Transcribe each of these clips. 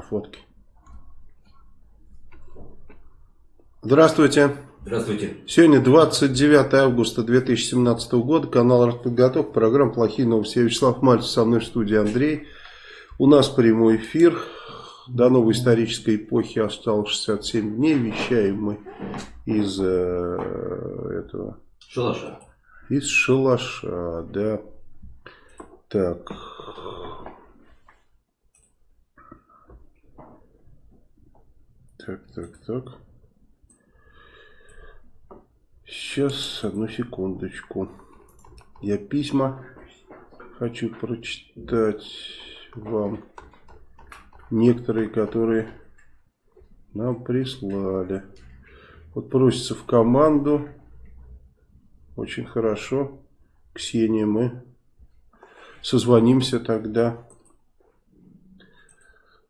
А фотки? Здравствуйте. Здравствуйте. Сегодня 29 августа 2017 года. Канал «Артподготовка». Программа «Плохие новости». Я Вячеслав Мальцев. Со мной в студии Андрей. У нас прямой эфир. До новой исторической эпохи осталось 67 дней. Вещаем мы из э, этого... Шалаша. Из шалаша, да. Так. Так, так, так. Сейчас, одну секундочку. Я письма хочу прочитать вам. Некоторые, которые нам прислали. Вот просится в команду. Очень хорошо. Ксения, мы созвонимся тогда.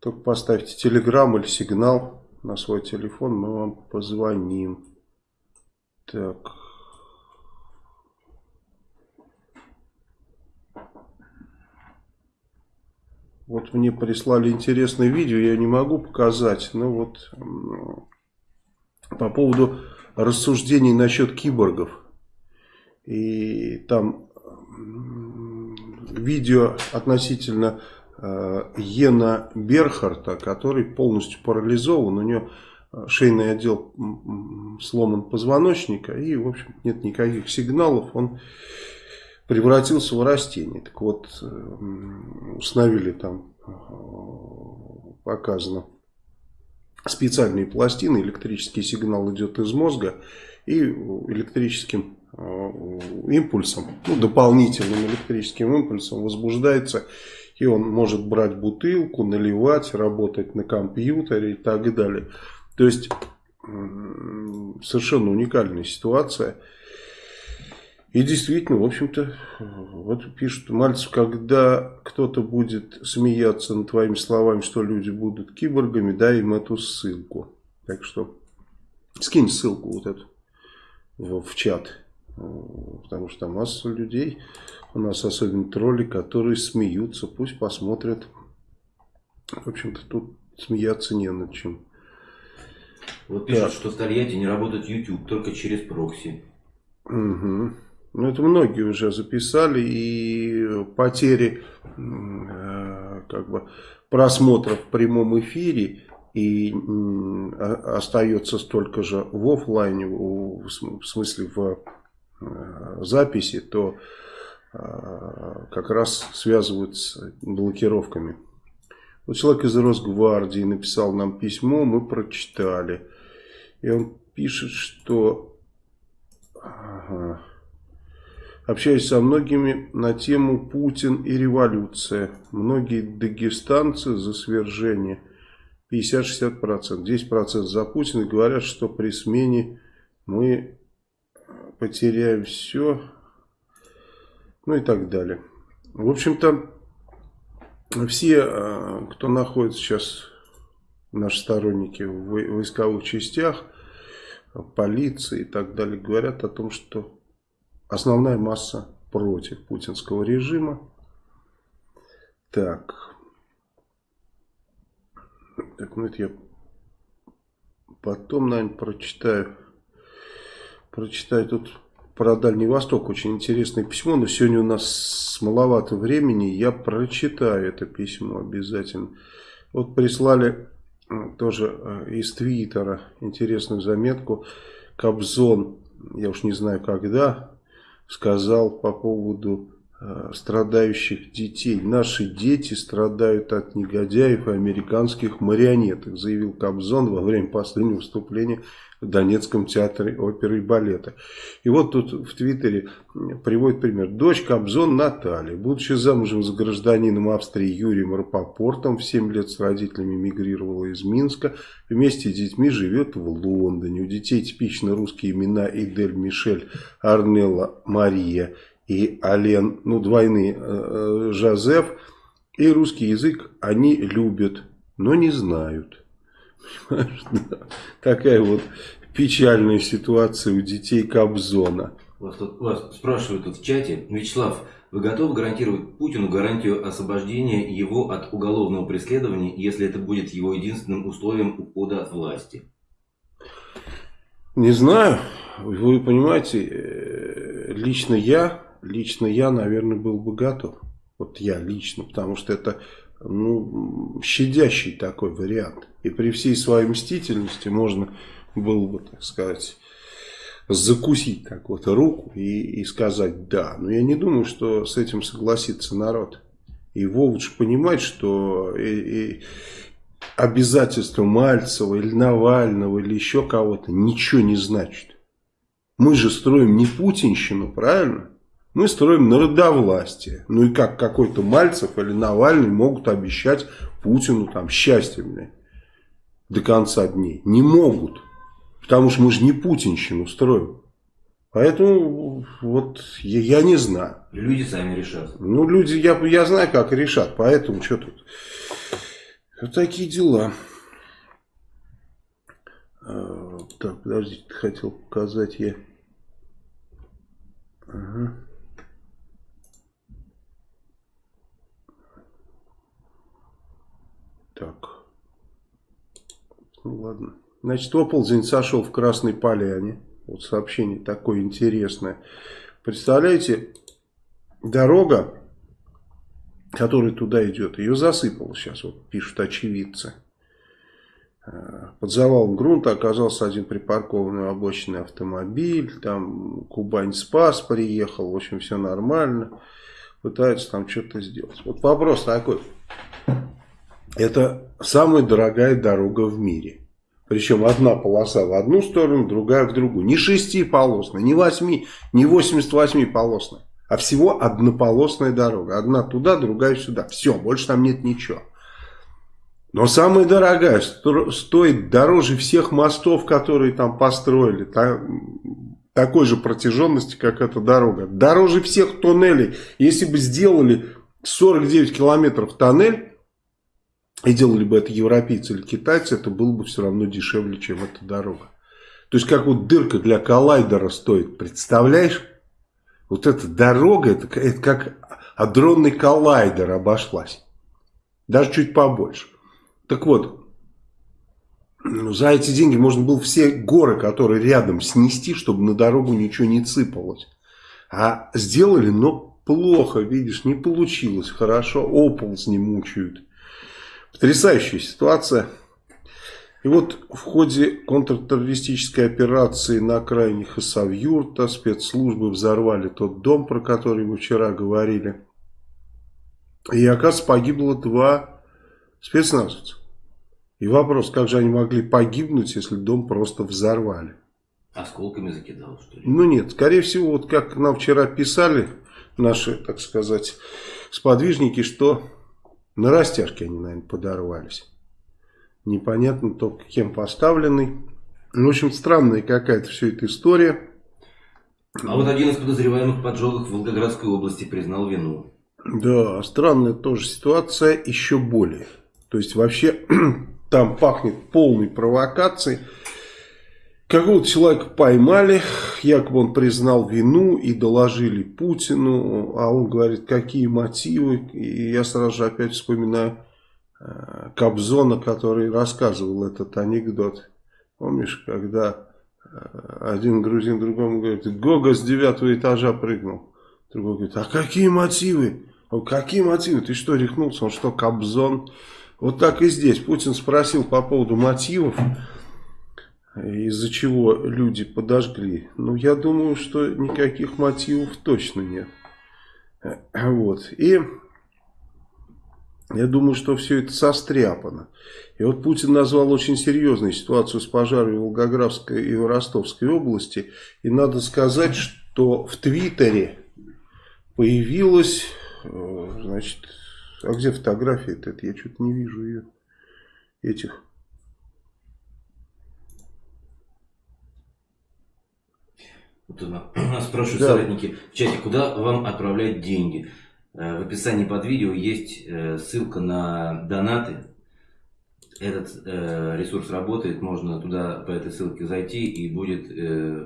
Только поставьте телеграм или сигнал на свой телефон, мы вам позвоним. Так. Вот мне прислали интересное видео, я не могу показать, но вот по поводу рассуждений насчет киборгов. И там видео относительно Йена Берхарта, который полностью парализован, у него э, шейный отдел сломан позвоночника и, в общем, нет никаких сигналов, он превратился в растение. Так вот, э, установили там, показано, специальные пластины, электрический сигнал идет из мозга и электрическим Э, импульсом, ну, дополнительным электрическим импульсом возбуждается, и он может брать бутылку, наливать, работать на компьютере и так далее. То есть, совершенно уникальная ситуация. И действительно, в общем-то, вот пишут, Мальцев, когда кто-то будет смеяться над твоими словами, что люди будут киборгами, дай им эту ссылку. Так что, скинь ссылку вот эту в, в чат. Потому что масса людей, у нас особенно тролли, которые смеются, пусть посмотрят. В общем-то, тут смеяться не над чем. Вот пишут, да. что в Тольятти не работает YouTube, только через прокси. Угу. Ну, это многие уже записали, и потери э, как бы, просмотров в прямом эфире и остается столько же в офлайне, в смысле в Э, записи, то э, как раз связывают с блокировками. Вот человек из Росгвардии написал нам письмо, мы прочитали. И он пишет, что ага, общаюсь со многими на тему Путин и революция. Многие дагестанцы за свержение 50-60%. 10% за Путина говорят, что при смене мы потеряем все, ну и так далее. В общем-то, все, э, кто находится сейчас, наши сторонники в войсковых частях, полиции и так далее, говорят о том, что основная масса против путинского режима. Так. Так, ну это я потом, наверное, прочитаю прочитать тут про Дальний Восток. Очень интересное письмо, но сегодня у нас маловато времени. Я прочитаю это письмо обязательно. Вот прислали тоже э, из Твиттера интересную заметку. Кобзон, я уж не знаю когда, сказал по поводу э, страдающих детей. Наши дети страдают от негодяев и американских марионеток, заявил Кобзон во время последнего выступления Донецком театре оперы и балета. И вот тут в Твиттере приводит пример. Дочь Кобзон Наталья, будучи замужем за гражданином Австрии Юрием Рапопортом, в 7 лет с родителями мигрировала из Минска, вместе с детьми живет в Лондоне. У детей типично русские имена Идель Мишель, Арнелла Мария и Ален, ну двойные, э, э, Жозеф. И русский язык они любят, но не знают. Такая вот печальная ситуация у детей Кобзона. Вас, тут, вас спрашивают тут в чате, Вячеслав, Вы готовы гарантировать Путину гарантию освобождения его от уголовного преследования, если это будет его единственным условием ухода от власти? Не знаю. Вы понимаете, э, лично я, лично я, наверное, был бы готов. Вот я лично, потому что это ну, щадящий такой вариант. И при всей своей мстительности можно было бы, так сказать, закусить так вот руку и, и сказать «да». Но я не думаю, что с этим согласится народ. И Вовыч понимает, что и, и обязательство Мальцева или Навального или еще кого-то ничего не значит. Мы же строим не путинщину, правильно? Мы строим народовластие. Ну и как какой-то Мальцев или Навальный могут обещать Путину там счастье, блядь, до конца дней? Не могут. Потому что мы же не путинщину строим. Поэтому вот я, я не знаю. Люди сами решат. Ну, люди, я, я знаю, как решат. Поэтому что тут? Вот такие дела. А, так, подождите, хотел показать я. Ага. Так. Ну ладно. Значит, оползень сошел в Красной Поляне. Вот сообщение такое интересное. Представляете, дорога, которая туда идет, ее засыпало сейчас, вот пишут очевидцы. Э, под завалом грунта оказался один припаркованный обочинный автомобиль. Там Кубань Спас приехал. В общем, все нормально. Пытаются там что-то сделать. Вот вопрос такой. Это самая дорогая дорога в мире. Причем одна полоса в одну сторону, другая в другую. Не шестиполосная, не восьми, не 88 полосная. А всего однополосная дорога. Одна туда, другая сюда. Все, больше там нет ничего. Но самая дорогая, стоит дороже всех мостов, которые там построили. такой же протяженности, как эта дорога. Дороже всех туннелей. Если бы сделали 49 километров тоннель, и делали бы это европейцы или китайцы, это было бы все равно дешевле, чем эта дорога. То есть, как вот дырка для коллайдера стоит, представляешь? Вот эта дорога, это, это как адронный коллайдер обошлась. Даже чуть побольше. Так вот, за эти деньги можно было все горы, которые рядом, снести, чтобы на дорогу ничего не цыпалось. А сделали, но плохо, видишь, не получилось хорошо, оползни мучают. Потрясающая ситуация. И вот в ходе контртеррористической операции на окраине Хасавюрта спецслужбы взорвали тот дом, про который мы вчера говорили. И, оказывается, погибло два спецназовца. И вопрос, как же они могли погибнуть, если дом просто взорвали? Осколками закидал, что ли? Ну нет, скорее всего, вот как нам вчера писали наши, так сказать, сподвижники, что на растяжке они, наверное, подорвались. Непонятно только кем поставленный. В общем, странная какая-то все эта история. А вот один из подозреваемых в поджогах в Волгоградской области признал вину. Да, странная тоже ситуация, еще более. То есть вообще там пахнет полной провокацией. Какого-то человека поймали, якобы он признал вину и доложили Путину, а он говорит, какие мотивы. И я сразу же опять вспоминаю э, Кобзона, который рассказывал этот анекдот. Помнишь, когда э, один грузин другому говорит, Гога с девятого этажа прыгнул. Другой говорит, а какие мотивы? Он, какие мотивы? Ты что, рехнулся? Он что, Кобзон? Вот так и здесь. Путин спросил по поводу мотивов из-за чего люди подожгли. Ну, я думаю, что никаких мотивов точно нет. Вот. И я думаю, что все это состряпано. И вот Путин назвал очень серьезную ситуацию с пожарами в Волгоградской и в Ростовской области. И надо сказать, что в Твиттере появилась, э, значит, а где фотография -то? Я что-то не вижу ее, этих Вот нас спрашивают да. соратники в чате, куда вам отправлять деньги. Э, в описании под видео есть э, ссылка на донаты. Этот э, ресурс работает, можно туда по этой ссылке зайти и будет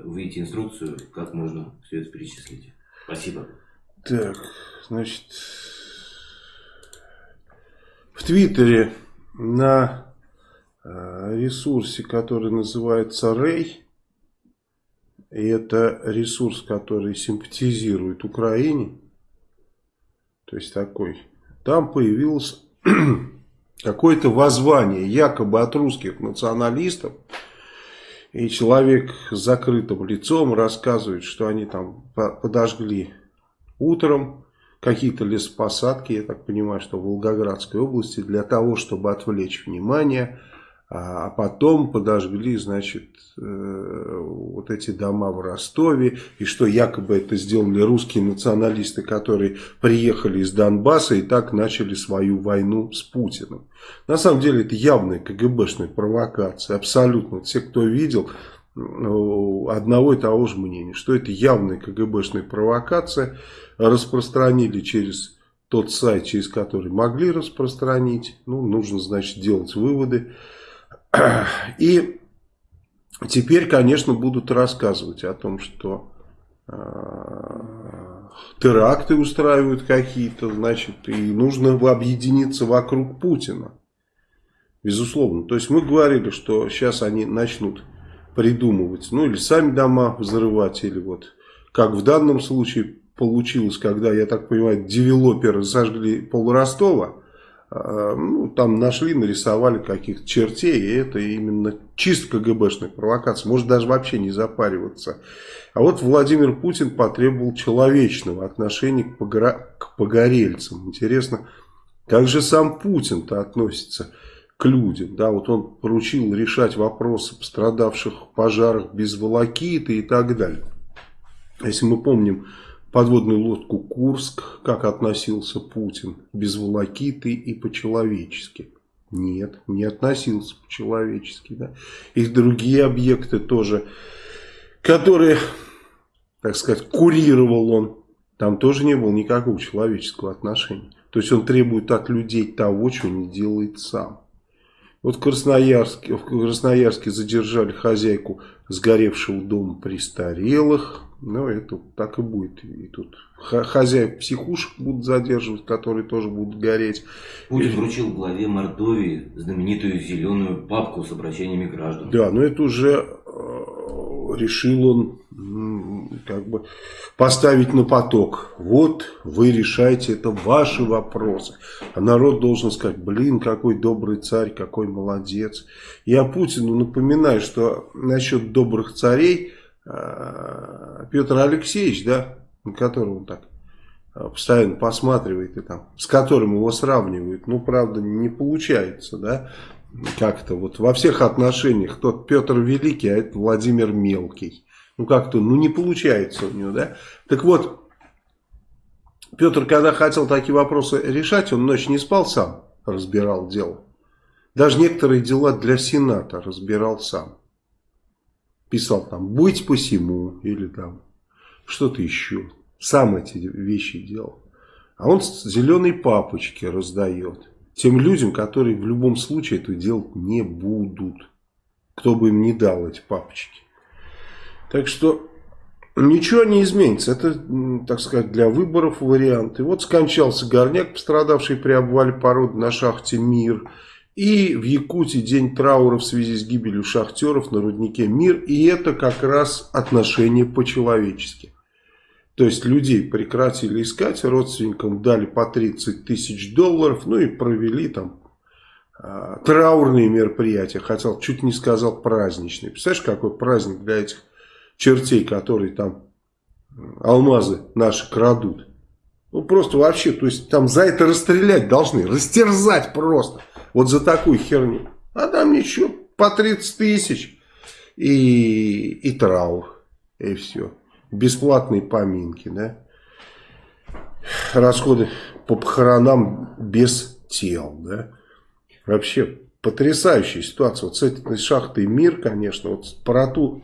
выйти инструкцию, как можно все это перечислить. Спасибо. Так, значит, в Твиттере на ресурсе, который называется Рей, и это ресурс, который симпатизирует Украине, то есть такой, там появилось какое-то воззвание якобы от русских националистов, и человек с закрытым лицом рассказывает, что они там подожгли утром какие-то лесопосадки, я так понимаю, что в Волгоградской области, для того, чтобы отвлечь внимание а, а потом подожгли, значит, э, вот эти дома в Ростове, и что якобы это сделали русские националисты, которые приехали из Донбасса и так начали свою войну с Путиным. На самом деле это явная КГБшная провокация, абсолютно. Все, кто видел, одного и того же мнения, что это явная КГБшная провокация, распространили через тот сайт, через который могли распространить, ну, нужно, значит, делать выводы. И теперь, конечно, будут рассказывать о том, что э, теракты устраивают какие-то, значит, и нужно объединиться вокруг Путина. Безусловно. То есть мы говорили, что сейчас они начнут придумывать, ну или сами дома взрывать, или вот как в данном случае получилось, когда, я так понимаю, девелоперы сожгли пол Ростова, а, ну, там нашли, нарисовали каких-то чертей, и это именно чисто КГБшная провокация, может даже вообще не запариваться. А вот Владимир Путин потребовал человечного отношения к, погора... к погорельцам. Интересно, как же сам Путин-то относится к людям? Да, вот он поручил решать вопросы пострадавших в пожарах без волокиты и так далее. Если мы помним подводную лодку Курск, как относился Путин, без волокиты и по-человечески. Нет, не относился по-человечески. Да? И другие объекты тоже, которые, так сказать, курировал он, там тоже не было никакого человеческого отношения. То есть он требует от людей того, чего не делает сам. Вот в Красноярске, в Красноярске задержали хозяйку сгоревшего дома престарелых. Ну, это так и будет. И тут хозяев психушек будут задерживать, которые тоже будут гореть. Путин и... вручил главе Мордовии знаменитую зеленую папку с обращениями граждан. Да, но это уже э, решил он как бы поставить на поток. Вот вы решаете, это ваши вопросы. А народ должен сказать, блин, какой добрый царь, какой молодец. Я Путину напоминаю, что насчет добрых царей Петр Алексеевич, да, на которого он так э, постоянно посматривает и там, с которым его сравнивают, ну, правда, не получается, да, как-то вот во всех отношениях тот Петр Великий, а это Владимир Мелкий. Ну, как-то, ну, не получается у него, да. Так вот, Петр, когда хотел такие вопросы решать, он ночь не спал сам, разбирал дело. Даже некоторые дела для Сената разбирал сам писал там «быть посему» или там что-то еще. Сам эти вещи делал. А он зеленые папочки раздает тем людям, которые в любом случае это делать не будут. Кто бы им не дал эти папочки. Так что ничего не изменится. Это, так сказать, для выборов вариант. И вот скончался горняк, пострадавший при обвале породы на шахте «Мир». И в Якутии день траура в связи с гибелью шахтеров на руднике «Мир». И это как раз отношение по-человечески. То есть людей прекратили искать, родственникам дали по 30 тысяч долларов, ну и провели там э, траурные мероприятия. Хотел, чуть не сказал праздничные. Представляешь, какой праздник для этих чертей, которые там алмазы наши крадут. Ну просто вообще, то есть там за это расстрелять должны, растерзать просто. Вот за такую херню. А там ничего, по 30 тысяч и, и траур. И все. Бесплатные поминки, да. Расходы по похоронам без тел, да. Вообще потрясающая ситуация. Вот с этой шахтой мир, конечно, вот про ту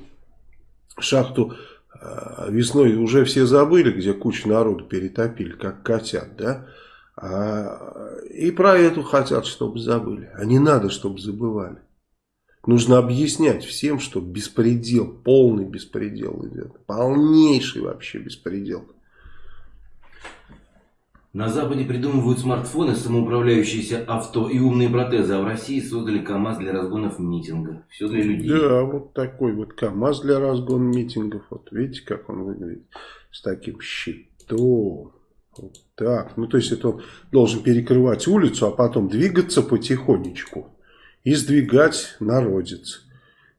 шахту э, весной уже все забыли, где кучу народу перетопили, как котят, да. А, и про эту хотят, чтобы забыли. А не надо, чтобы забывали. Нужно объяснять всем, что беспредел, полный беспредел идет. Полнейший вообще беспредел. На Западе придумывают смартфоны, самоуправляющиеся авто и умные протезы, а в России создали КАМАЗ для разгонов митинга. Все для людей. Да, вот такой вот КАМАЗ для разгона митингов. Вот видите, как он выглядит с таким щитом. Вот так. Ну, то есть, это он должен перекрывать улицу, а потом двигаться потихонечку и сдвигать народец.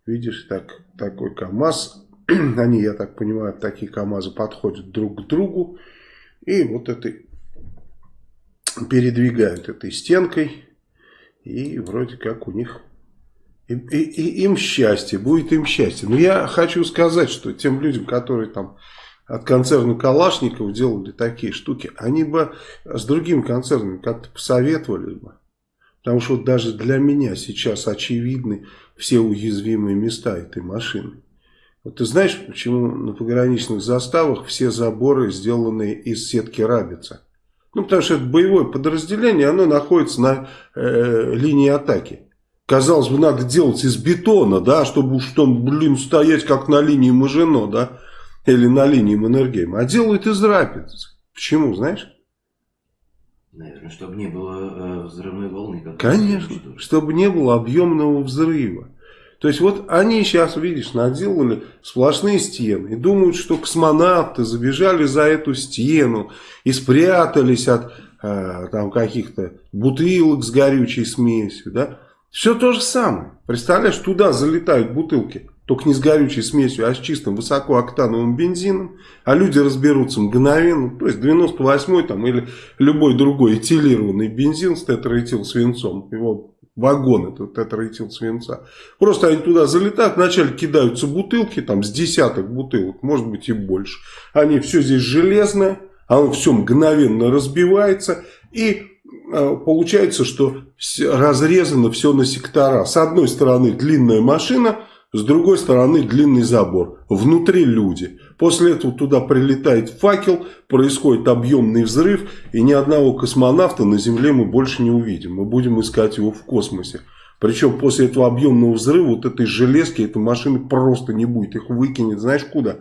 Видишь, так, такой КАМАЗ. Они, я так понимаю, такие КАМАЗы подходят друг к другу. И вот этой передвигают этой стенкой. И вроде как у них... И, и, и им счастье, будет им счастье. Но я хочу сказать, что тем людям, которые там от концерна Калашников делали такие штуки, они бы с другими концернами как-то посоветовали бы. Потому что вот даже для меня сейчас очевидны все уязвимые места этой машины. Вот ты знаешь, почему на пограничных заставах все заборы сделаны из сетки рабица? Ну, потому что это боевое подразделение, оно находится на э, линии атаки. Казалось бы, надо делать из бетона, да, чтобы уж там, блин, стоять как на линии Мажино, да, или на линии Маннергейма. А делают из рапиц. Почему, знаешь? Наверное, чтобы не было э, взрывной волны. Конечно, чтобы не было объемного взрыва. То есть вот они сейчас, видишь, наделали сплошные стены и думают, что космонавты забежали за эту стену и спрятались от э, там каких-то бутылок с горючей смесью, да. Все то же самое. Представляешь, туда залетают бутылки только не с горючей смесью, а с чистым высокооктановым бензином, а люди разберутся мгновенно, то есть 98 там или любой другой этилированный бензин с тетраэтил свинцом, его вагон этот тетраэтил свинца. Просто они туда залетают, вначале кидаются бутылки, там с десяток бутылок, может быть и больше. Они все здесь железное, оно все мгновенно разбивается и а, получается, что разрезано все на сектора. С одной стороны длинная машина, с другой стороны длинный забор. Внутри люди. После этого туда прилетает факел, происходит объемный взрыв, и ни одного космонавта на Земле мы больше не увидим. Мы будем искать его в космосе. Причем после этого объемного взрыва вот этой железки, этой машины просто не будет. Их выкинет знаешь куда?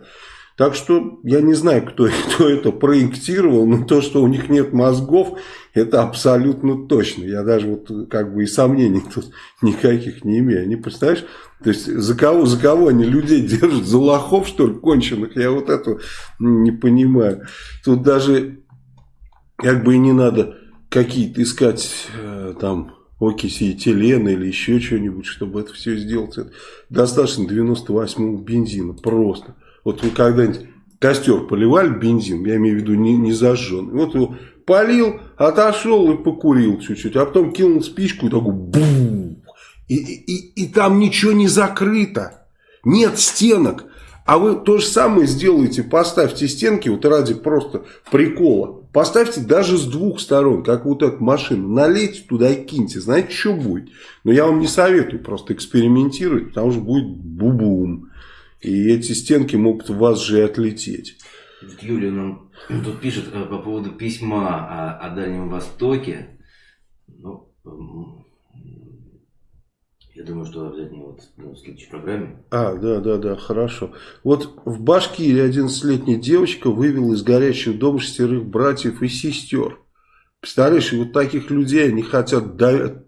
Так что я не знаю, кто, кто это проектировал, но то, что у них нет мозгов, это абсолютно точно. Я даже вот как бы и сомнений тут никаких не имею. Они, представляешь, то есть за кого, за кого они людей держат? За лохов, что ли, конченых? Я вот это не понимаю. Тут даже как бы и не надо какие-то искать э, там окиси этилена или еще что-нибудь, чтобы это все сделать. Это достаточно 98-го бензина, просто. Вот вы когда-нибудь костер поливали бензин, я имею в виду не, не зажжен. Вот его полил, отошел и покурил чуть-чуть, а потом кинул спичку и такой бум. И, и, и там ничего не закрыто. Нет стенок. А вы то же самое сделаете, поставьте стенки, вот ради просто прикола. Поставьте даже с двух сторон, как вот эту машину. Налейте туда и киньте. Знаете, что будет? Но я вам не советую просто экспериментировать, потому что будет бу-бум. И эти стенки могут в вас же и отлететь. Юлия нам тут пишет э, по поводу письма о, о Дальнем Востоке. Ну, я думаю, что обязательно вот в следующей программе. А, да, да, да, хорошо. Вот в Башкирии 11-летняя девочка вывела из горящего дома шестерых братьев и сестер. Представляешь, вот таких людей они хотят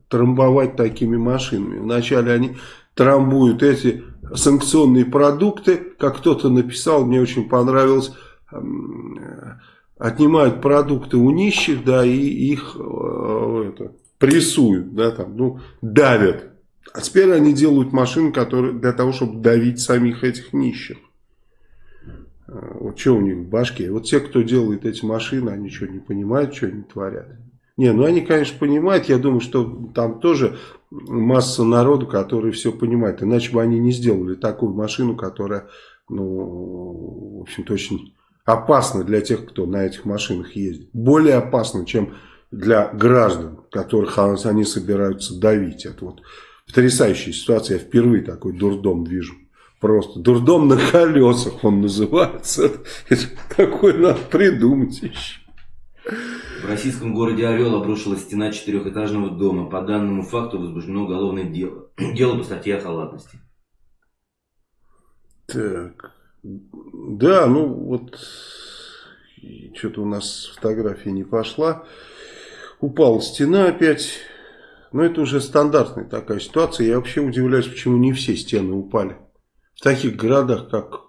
трамбовать такими машинами. Вначале они трамбуют эти санкционные продукты, как кто-то написал, мне очень понравилось, отнимают продукты у нищих, да, и их э, это, прессуют, да, там, ну, давят. А теперь они делают машины, которые для того, чтобы давить самих этих нищих. Э, вот что у них в башке. Вот те, кто делает эти машины, они что, не понимают, что они творят? Не, ну они, конечно, понимают. Я думаю, что там тоже масса народу, который все понимает. Иначе бы они не сделали такую машину, которая, ну, в общем-то, очень опасна для тех, кто на этих машинах ездит. Более опасна, чем для граждан, которых они собираются давить. Это вот потрясающая ситуация. Я впервые такой дурдом вижу. Просто дурдом на колесах он называется. Это такое надо придумать еще. В российском городе Орел обрушилась стена четырехэтажного дома. По данному факту возбуждено уголовное дело. Дело по статье о халатности. Так. Да, ну вот что-то у нас фотография не пошла. Упала стена опять. Но это уже стандартная такая ситуация. Я вообще удивляюсь, почему не все стены упали. В таких городах, как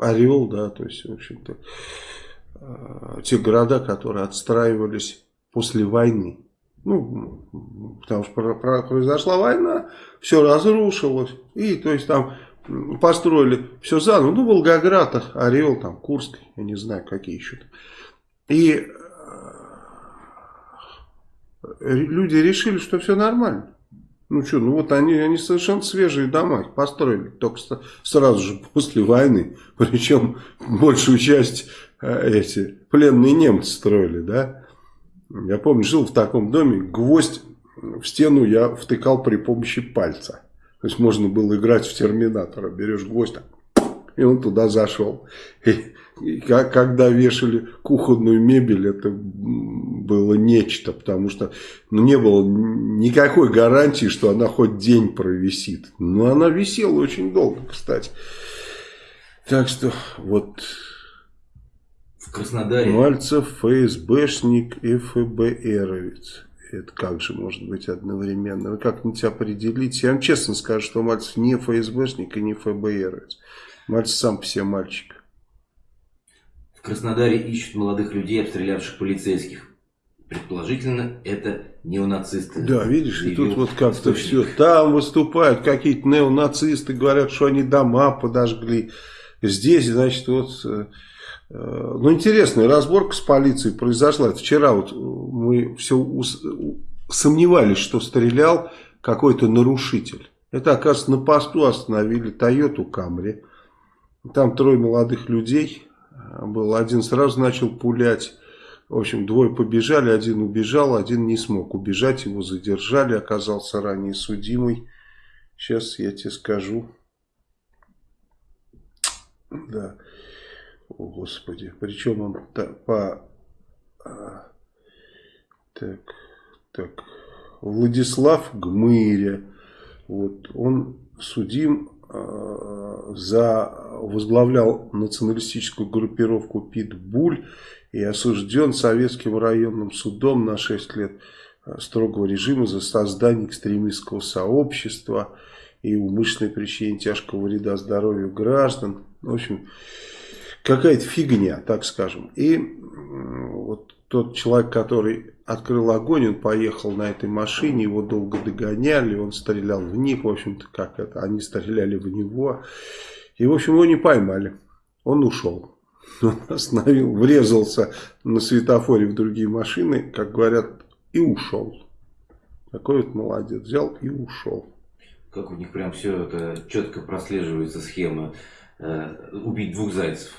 Орел, да, то есть, в общем-то, те города, которые отстраивались после войны. Ну, потому что произошла война, все разрушилось. И, то есть, там построили все заново. Ну, Волгоград, Орел, там, Курск, я не знаю, какие еще. -то. И э, люди решили, что все нормально. Ну что, ну вот они, они совершенно свежие дома их построили, только сразу же после войны. Причем большую часть э, эти пленные немцы строили, да. Я помню, жил в таком доме, гвоздь в стену я втыкал при помощи пальца. То есть можно было играть в терминатора. Берешь гвоздь, и он туда зашел. И, и когда вешали кухонную мебель, это было нечто, потому что ну, не было никакой гарантии, что она хоть день провисит. Но она висела очень долго, кстати. Так что вот... В Краснодаре... Мальцев ФСБшник и ФБРовец. Это как же может быть одновременно? Вы как-нибудь определить? Я вам честно скажу, что Мальцев не ФСБшник и не ФБР. Мальцев сам по себе мальчик. В Краснодаре ищут молодых людей, обстрелявших полицейских. Предположительно, это неонацисты. Да, видишь, и тут вот как-то все. Там выступают какие-то неонацисты, говорят, что они дома подожгли. Здесь, значит, вот Э, ну, интересная разборка с полицией произошла. Вчера вот мы все сомневались, что стрелял какой-то нарушитель. Это, оказывается, на посту остановили Тойоту Камри. Там трое молодых людей был. Один сразу начал пулять. В общем, двое побежали, один убежал, один не смог убежать. Его задержали, оказался ранее судимый. Сейчас я тебе скажу. Да. О, Господи. Причем он по... А, так, так. Владислав Гмыря. Вот, он судим э, за возглавлял националистическую группировку Питбуль и осужден советским районным судом на 6 лет строгого режима за создание экстремистского сообщества и умышленное причинение тяжкого вреда здоровью граждан. В общем, какая-то фигня, так скажем. И вот тот человек, который открыл огонь, он поехал на этой машине, его долго догоняли, он стрелял в них, в общем-то, как это, они стреляли в него. И, в общем, его не поймали. Он ушел. Он остановил, врезался на светофоре в другие машины, как говорят, и ушел. Такой вот молодец, взял и ушел. Как у них прям все это четко прослеживается схема. Э, убить двух зайцев.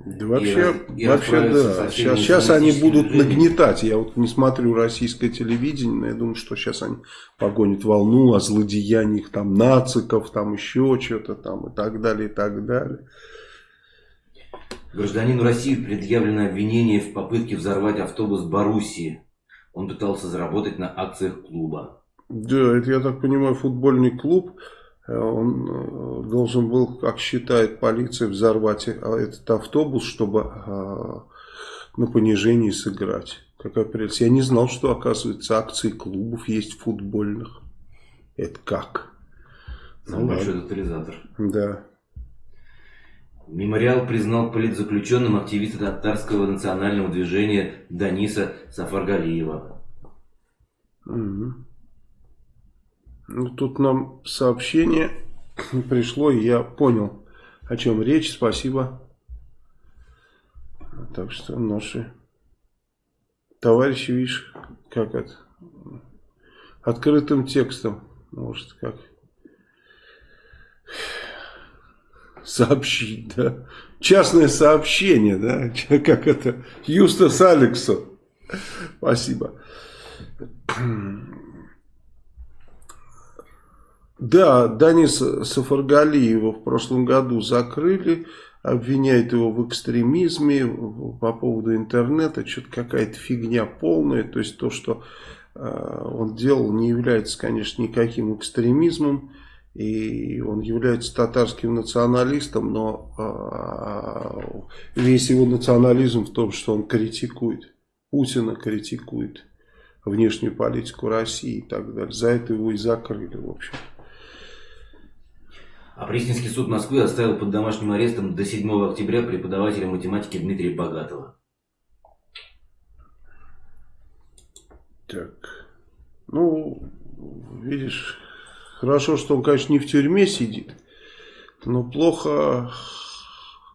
Да вообще, и, вообще да. Сейчас, сейчас они будут движениями. нагнетать. Я вот не смотрю российское телевидение, но я думаю, что сейчас они погонят волну о злодеяниях там нациков, там еще что-то там и так далее, и так далее. Гражданину России предъявлено обвинение в попытке взорвать автобус Боруссии. Он пытался заработать на акциях клуба. Да, это, я так понимаю, футбольный клуб. Э, он э, должен был, как считает полиция, взорвать э, этот автобус, чтобы на понижении сыграть. Какая прелесть. Я не знал, что, оказывается, акции клубов есть футбольных. Это как? Самый ну, большой тотализатор. Да. Мемориал признал политзаключенным активиста татарского национального движения Даниса Сафаргалиева. Угу. Ну, тут нам сообщение пришло, и я понял, о чем речь. Спасибо. Так что наши товарищи, видишь, как это, открытым текстом, может, как сообщить, да. Частное сообщение, да, как это, Юстас Алексу. Спасибо. Да, Даниса Сафаргалиева в прошлом году закрыли, обвиняют его в экстремизме по поводу интернета, что-то какая-то фигня полная, то есть то, что э, он делал, не является, конечно, никаким экстремизмом, И он является татарским националистом, но а, весь его национализм в том, что он критикует. Путина критикует внешнюю политику России и так далее. За это его и закрыли, в общем. А Пресненский суд Москвы оставил под домашним арестом до 7 октября преподавателя математики Дмитрия Богатого. Так, ну, видишь, хорошо, что он, конечно, не в тюрьме сидит, но плохо,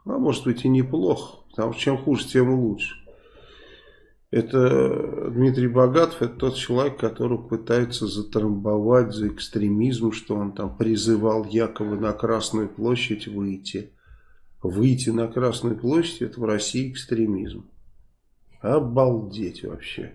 а может быть и неплохо, потому что чем хуже, тем лучше. Это Дмитрий Богатов, это тот человек, которого пытаются затрамбовать за экстремизм, что он там призывал якобы на Красную площадь выйти. Выйти на Красную площадь, это в России экстремизм. Обалдеть вообще.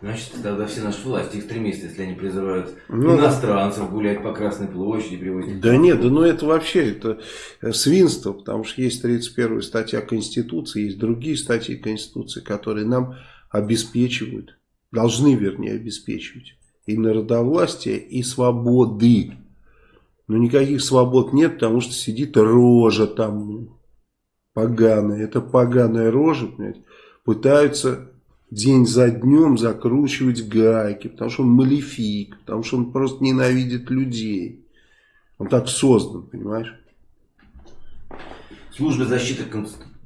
Значит, тогда все наши власти экстремисты, если они призывают ну, иностранцев гулять по Красной площади, привозить... Да нет, да ну это вообще это э, свинство, потому что есть 31 статья Конституции, есть другие статьи Конституции, которые нам обеспечивают, должны, вернее, обеспечивать и народовластие, и свободы. Но никаких свобод нет, потому что сидит рожа там поганая. Это поганая рожа, понимаете, пытаются день за днем закручивать гайки, потому что он малефик, потому что он просто ненавидит людей. Он так создан, понимаешь? Службе защиты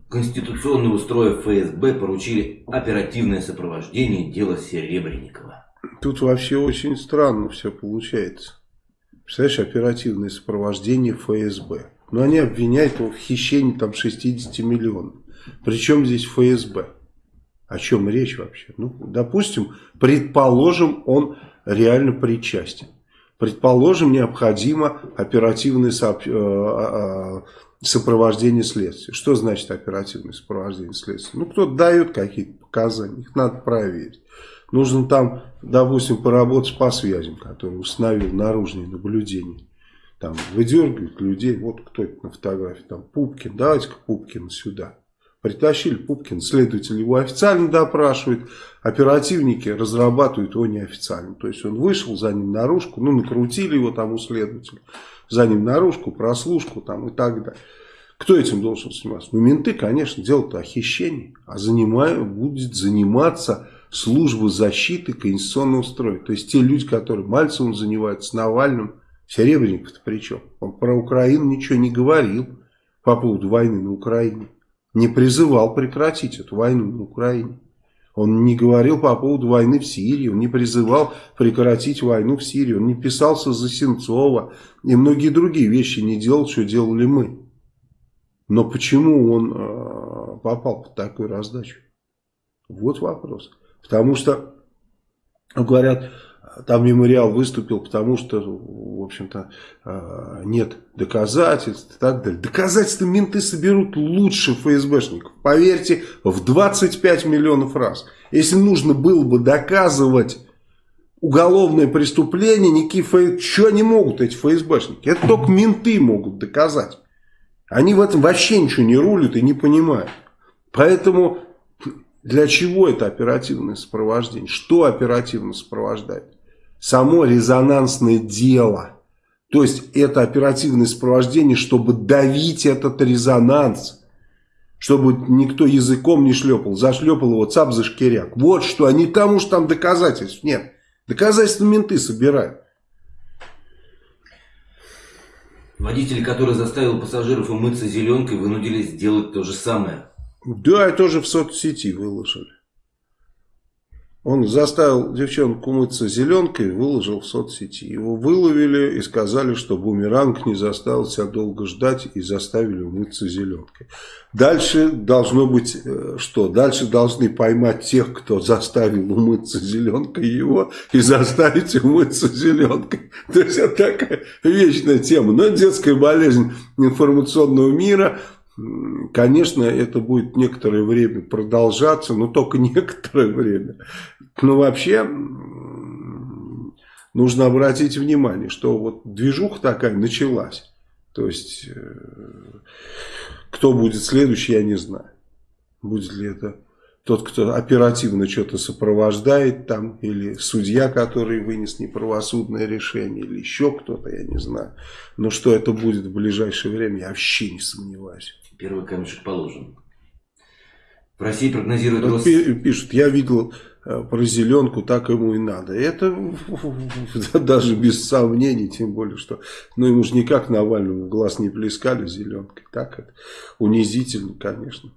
конституционного строя ФСБ поручили оперативное сопровождение дела Серебренникова. Тут вообще очень странно все получается. Представляешь, оперативное сопровождение ФСБ. Но они обвиняют его в хищении там 60 миллионов. Причем здесь ФСБ? О чем речь вообще? Ну, допустим, предположим, он реально причастен. Предположим, необходимо оперативное. Э, а, а, сопровождение следствия. Что значит оперативное сопровождение следствия? Ну, кто-то дает какие-то показания, их надо проверить. Нужно там, допустим, поработать по связям, которые установил наружные наблюдения. Там выдергивают людей, вот кто это на фотографии, там Пупкин, давайте-ка Пупкина сюда. Притащили Пупкин, следователь его официально допрашивает, оперативники разрабатывают его неофициально. То есть он вышел за ним наружку, ну накрутили его там у следователя, за ним наружку, прослушку там и так далее. Кто этим должен заниматься? Ну менты, конечно, дело-то о хищении, а занимаю, будет заниматься служба защиты конституционного строя. То есть те люди, которые Мальцевым занимаются, Навальным, Серебренников-то при чем? Он про Украину ничего не говорил по поводу войны на Украине не призывал прекратить эту войну на Украине. Он не говорил по поводу войны в Сирии, он не призывал прекратить войну в Сирии, он не писался за Сенцова и многие другие вещи не делал, что делали мы. Но почему он э, попал под такую раздачу? Вот вопрос. Потому что, говорят, там мемориал выступил, потому что, в общем-то, а, нет доказательств и так далее. Доказательства менты соберут лучше ФСБшников. Поверьте, в 25 миллионов раз. Если нужно было бы доказывать уголовное преступление, никакие ФСБ... Что они могут, эти ФСБшники? Это только менты могут доказать. Они в этом вообще ничего не рулят и не понимают. Поэтому для чего это оперативное сопровождение? Что оперативно сопровождает? Само резонансное дело. То есть это оперативное сопровождение, чтобы давить этот резонанс. Чтобы никто языком не шлепал. Зашлепал его цап за шкиряк. Вот что, а не тому, что там доказательств нет. Доказательства менты собирают. Водитель, который заставил пассажиров умыться зеленкой, вынудили сделать то же самое. Да, тоже в соцсети выложили. Он заставил девчонку умыться зеленкой, выложил в соцсети. Его выловили и сказали, что бумеранг не заставил себя долго ждать и заставили умыться зеленкой. Дальше должно быть э, что? Дальше должны поймать тех, кто заставил умыться зеленкой его и заставить умыться зеленкой. То есть это такая вечная тема. Но детская болезнь информационного мира – Конечно, это будет некоторое время продолжаться, но только некоторое время. Но вообще нужно обратить внимание, что вот движуха такая началась. То есть, э, кто будет следующий, я не знаю. Будет ли это тот, кто оперативно что-то сопровождает там, или судья, который вынес неправосудное решение, или еще кто-то, я не знаю. Но что это будет в ближайшее время, я вообще не сомневаюсь. Первый камешек положен. В России прогнозируют вот рост... Пишут, я видел э, про зеленку, так ему и надо. Это даже без сомнений, тем более, что ну, ему же никак Навальному в глаз не плескали зеленкой. Так это унизительно, конечно.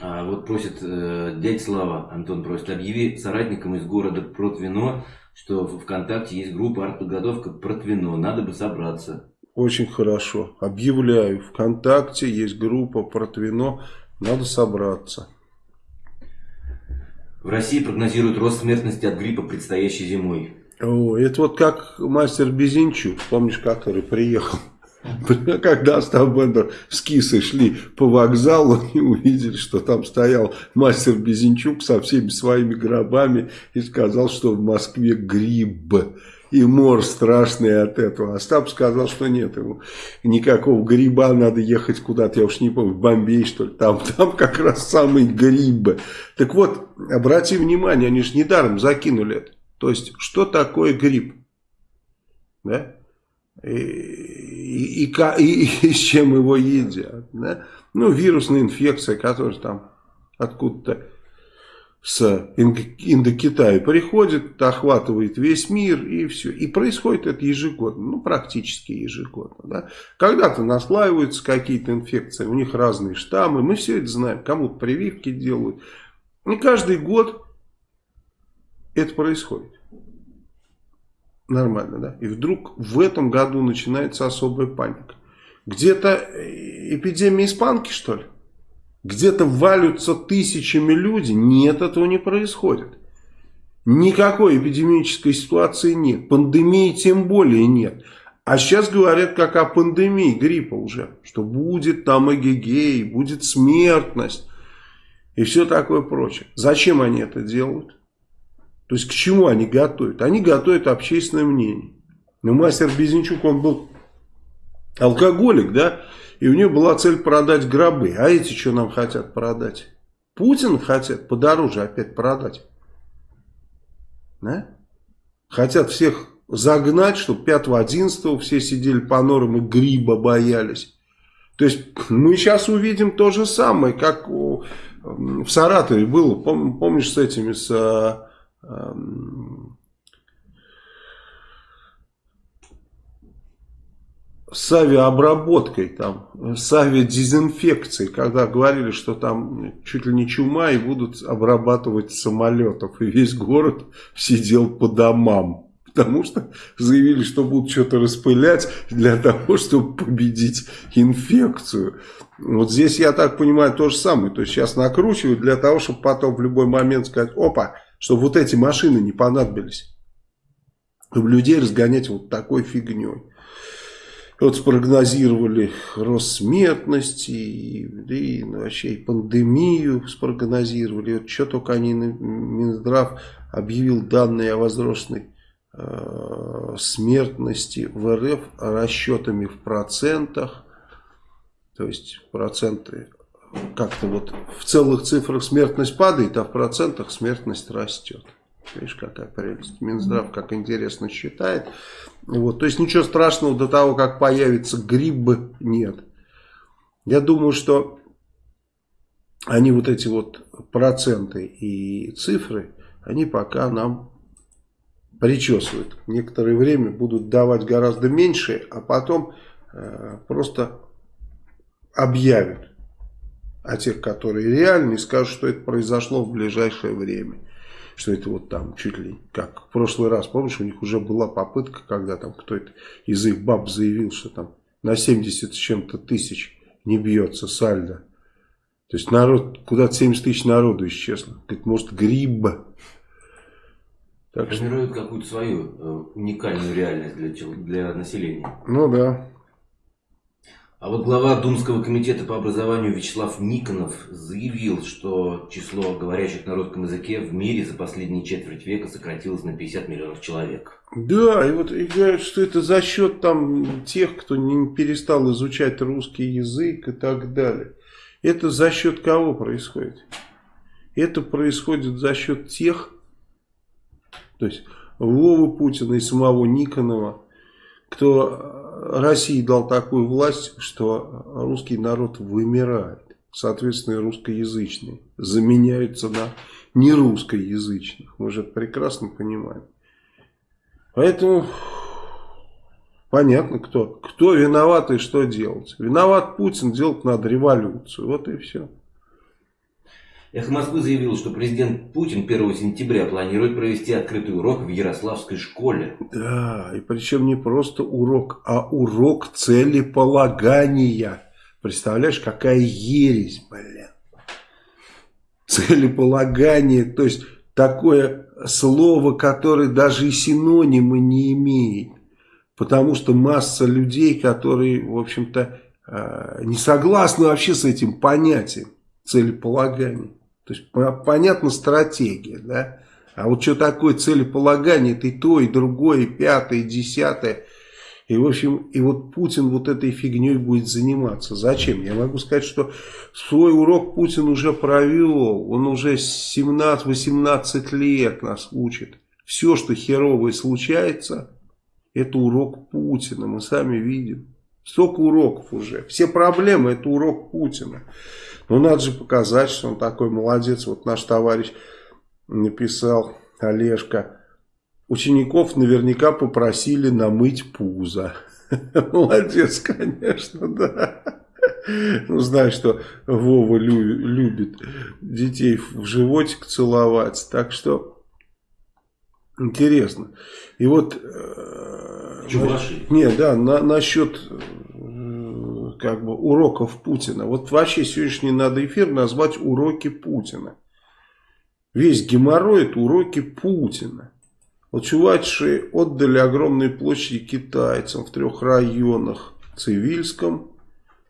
А вот просит э, дядь Слава, Антон просит, объяви соратникам из города Протвино, что в ВКонтакте есть группа артподготовка Протвино, надо бы собраться. Очень хорошо. Объявляю, ВКонтакте есть группа Протвино, надо собраться. В России прогнозируют рост смертности от гриппа предстоящей зимой. О, это вот как мастер Безинчук, помнишь, который приехал Когда Остап Бендер с Кисой шли по вокзалу и увидели, что там стоял мастер Безенчук со всеми своими гробами и сказал, что в Москве гриб и мор страшный от этого. Остап сказал, что нет ему никакого гриба, надо ехать куда-то, я уж не помню, в Бомбей что ли, там, там как раз самый гриб. Так вот, обрати внимание, они же недаром закинули это. То есть, что такое гриб? Да? и, и, и, и с чем его едят. Да? Ну, вирусная инфекция, которая там откуда-то с Индокитая приходит, охватывает весь мир и все. И происходит это ежегодно, ну практически ежегодно. Да? Когда-то наслаиваются какие-то инфекции, у них разные штаммы, мы все это знаем, кому-то прививки делают. И каждый год это происходит нормально, да? И вдруг в этом году начинается особая паника. Где-то э, эпидемия испанки, что ли? Где-то валются тысячами люди. Нет, этого не происходит. Никакой эпидемической ситуации нет. Пандемии тем более нет. А сейчас говорят как о пандемии гриппа уже. Что будет там эгегей, будет смертность. И все такое прочее. Зачем они это делают? То есть к чему они готовят? Они готовят общественное мнение. Но мастер Безенчук, он был алкоголик, да, и у него была цель продать гробы. А эти что нам хотят продать? Путин хотят подороже опять продать. Да? Хотят всех загнать, чтобы 5-11 все сидели по норам и гриба боялись. То есть мы сейчас увидим то же самое, как в Саратове было, помнишь, с этими, с Эм, с авиаобработкой, там, с авиадезинфекцией, когда говорили, что там чуть ли не чума и будут обрабатывать самолетов. И весь город сидел по домам. Потому что заявили, что будут что-то распылять для того, чтобы победить инфекцию. Вот здесь, я так понимаю, то же самое. То есть сейчас накручивают для того, чтобы потом в любой момент сказать, опа, чтобы вот эти машины не понадобились. Чтобы людей разгонять вот такой фигней. Вот спрогнозировали рост смертности, и, и ну, вообще и пандемию спрогнозировали. Вот что только они, Минздрав объявил данные о возросшей э, смертности в РФ расчетами в процентах. То есть проценты как-то вот в целых цифрах смертность падает, а в процентах смертность растет. Видишь, какая прелесть. Минздрав как интересно считает. Вот. То есть ничего страшного до того, как появится гриб, нет. Я думаю, что они вот эти вот проценты и цифры, они пока нам причесывают. Некоторое время будут давать гораздо меньше, а потом э, просто объявят а тех, которые реальные, скажут, что это произошло в ближайшее время. Что это вот там чуть ли как в прошлый раз, помнишь, у них уже была попытка, когда там кто-то из их баб заявил, что там на 70 с чем-то тысяч не бьется сальдо. То есть народ, куда-то 70 тысяч народу исчезло. Говорит, может гриб. Так Формируют что... какую-то свою э, уникальную реальность для, для населения. Ну да. А вот глава Думского комитета по образованию Вячеслав Никонов заявил, что число говорящих на русском языке в мире за последние четверть века сократилось на 50 миллионов человек. Да, и вот и говорят, что это за счет там тех, кто не перестал изучать русский язык и так далее. Это за счет кого происходит? Это происходит за счет тех, то есть Вовы Путина и самого Никонова, кто России дал такую власть, что русский народ вымирает. Соответственно, русскоязычные заменяются на нерусскоязычных. Мы же это прекрасно понимаем. Поэтому понятно, кто, кто виноват и что делать. Виноват Путин, делать надо революцию. Вот и все. Эхо Москвы заявил, что президент Путин 1 сентября планирует провести открытый урок в Ярославской школе. Да, и причем не просто урок, а урок целеполагания. Представляешь, какая ересь, блин. Целеполагание, то есть такое слово, которое даже и синонимы не имеет. Потому что масса людей, которые, в общем-то, э, не согласны вообще с этим понятием целеполагания. То есть понятна стратегия, да? А вот что такое целеполагание, и то, и другое, и пятое, и десятое. И, в общем, и вот Путин вот этой фигней будет заниматься. Зачем? Я могу сказать, что свой урок Путин уже провел. Он уже 17-18 лет нас учит. Все, что херовое случается, это урок Путина. Мы сами видим. Столько уроков уже. Все проблемы это урок Путина. Но надо же показать, что он такой молодец. Вот наш товарищ написал, Олежка, учеников наверняка попросили намыть пузо. Молодец, конечно, да. Ну, знаешь, что Вова любит детей в животик целовать. Так что интересно. И вот... Э, Чуваши. Не, да, на, насчет как бы уроков Путина. Вот вообще сегодняшний надо эфир назвать уроки Путина. Весь геморрой это уроки Путина. Вот чувачи отдали огромные площади китайцам в трех районах. Цивильском,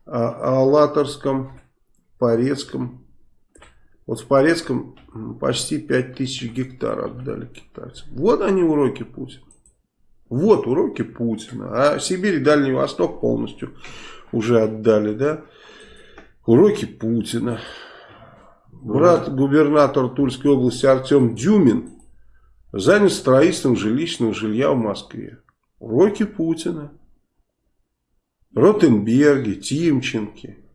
а, Алаторском, Порецком. Вот в Порецком почти 5000 гектар отдали китайцам. Вот они уроки Путина. Вот уроки Путина. А Сибирь и Дальний Восток полностью уже отдали, да? Уроки Путина. Брат губернатор Тульской области Артем Дюмин занят строительством жилищного жилья в Москве. Уроки Путина. Ротенберги, Тимченки.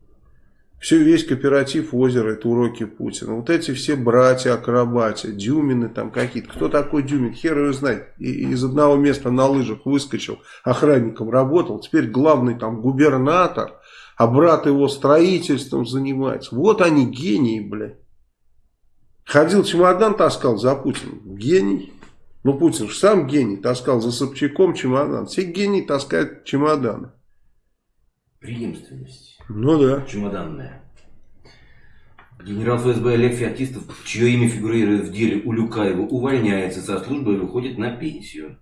Все, весь кооператив озера, это уроки Путина. Вот эти все братья-акробатия, Дюмины там какие-то. Кто такой Дюмин? Хер его знает. И, из одного места на лыжах выскочил, охранником работал. Теперь главный там губернатор, а брат его строительством занимается. Вот они гении, блядь. Ходил чемодан таскал за Путиным. Гений. Ну, Путин же сам гений. Таскал за Собчаком чемодан. Все гении таскают чемоданы. Преемственность. Ну да. Чемоданная. Генерал ФСБ Олег Феоктистов, чье имя фигурирует в деле Улюкаева, увольняется со службы и выходит на пенсию.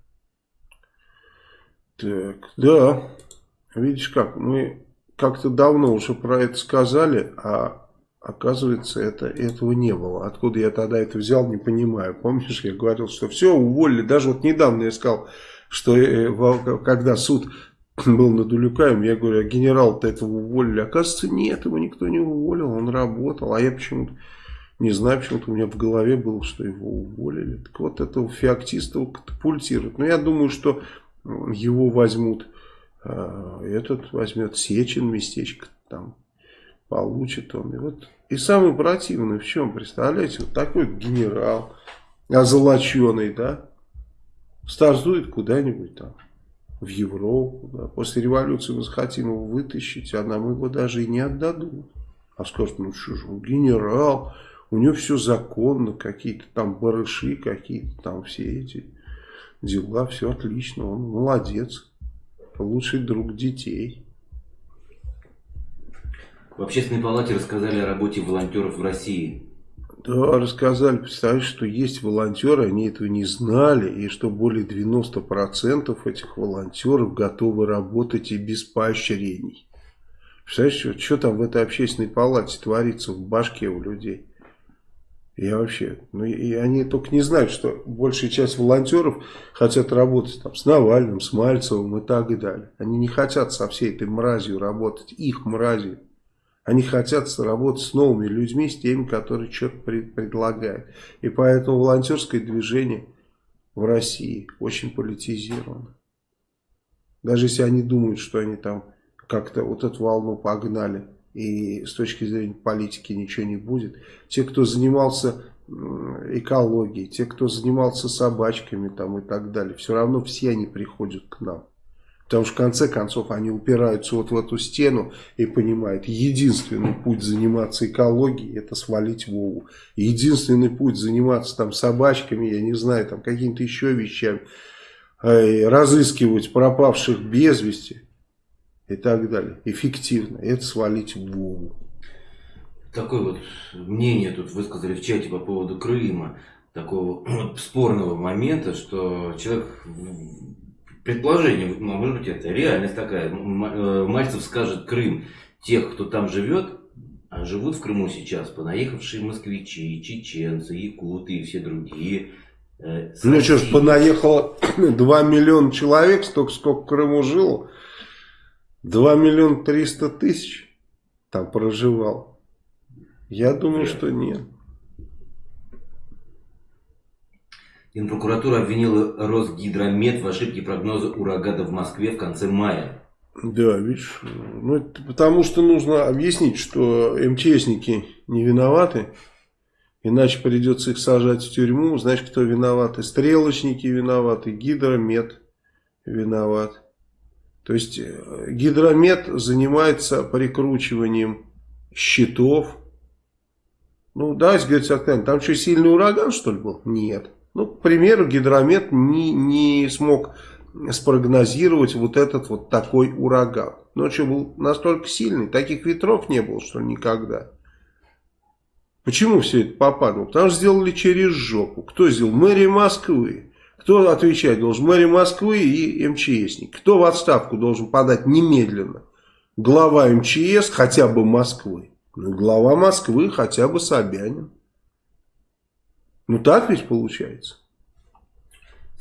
Так, да. Видишь как, мы как-то давно уже про это сказали, а оказывается это, этого не было. Откуда я тогда это взял, не понимаю. Помнишь, я говорил, что все, уволили. Даже вот недавно я сказал, что э, когда суд был над Улюкаем, я говорю, а генерал-то этого уволили. Оказывается, нет, его никто не уволил, он работал. А я почему-то не знаю, почему-то у меня в голове было, что его уволили. Так вот, этого феоктиста катапультируют. Но я думаю, что его возьмут, а, этот возьмет Сечин местечко там, получит он. И вот и самый противный в чем, представляете, вот такой генерал, озолоченный, да, стартует куда-нибудь там в Европу. Да. После революции мы захотим его вытащить, а нам его даже и не отдадут. А скажут, ну что же, он генерал, у него все законно, какие-то там барыши, какие-то там все эти дела, все отлично, он молодец, лучший друг детей. В общественной палате рассказали о работе волонтеров в России. Рассказали, представляешь, что есть волонтеры, они этого не знали, и что более 90% этих волонтеров готовы работать и без поощрений. Представляешь, что, что там в этой общественной палате творится в башке у людей? Я вообще, ну и они только не знают, что большая часть волонтеров хотят работать там с Навальным, с Мальцевым и так и далее. Они не хотят со всей этой мразью работать, их мразью. Они хотят работать с новыми людьми, с теми, которые что-то предлагают. И поэтому волонтерское движение в России очень политизировано. Даже если они думают, что они там как-то вот эту волну погнали, и с точки зрения политики ничего не будет. Те, кто занимался экологией, те, кто занимался собачками там и так далее, все равно все они приходят к нам. Потому что в конце концов они упираются вот в эту стену и понимают, единственный путь заниматься экологией это свалить Вову. Единственный путь заниматься там собачками, я не знаю, там какими-то еще вещами, э, разыскивать пропавших без вести и так далее. Эффективно. Это свалить Вову. Такое вот мнение тут высказали в чате по поводу Крыма. Такого спорного момента, что человек предположение, ну, может быть, это реальность такая. Э, Мальцев скажет Крым тех, кто там живет, а живут в Крыму сейчас понаехавшие москвичи, чеченцы, якуты и все другие. Э, ну что ж, понаехало 2 миллиона человек, столько, сколько в Крыму жило. 2 миллиона 300 тысяч там проживал. Я думаю, Вряд. что нет. Генпрокуратура обвинила Росгидромет в ошибке прогноза урагана в Москве в конце мая. Да, видишь, ну, это потому что нужно объяснить, что МЧСники не виноваты, иначе придется их сажать в тюрьму. Знаешь, кто виноваты? Стрелочники виноваты, гидромет виноват. То есть э, гидромет занимается прикручиванием щитов. Ну, давайте говорить там что, сильный ураган, что ли, был? Нет. Ну, к примеру, гидромет не, не смог спрогнозировать вот этот вот такой ураган. Ночью был настолько сильный, таких ветров не было, что никогда. Почему все это попадло? Потому что сделали через жопу. Кто сделал? Мэрия Москвы. Кто отвечать должен? Мэрия Москвы и МЧСник. Кто в отставку должен подать немедленно? Глава МЧС хотя бы Москвы. Ну, глава Москвы хотя бы Собянин. Ну так ведь получается.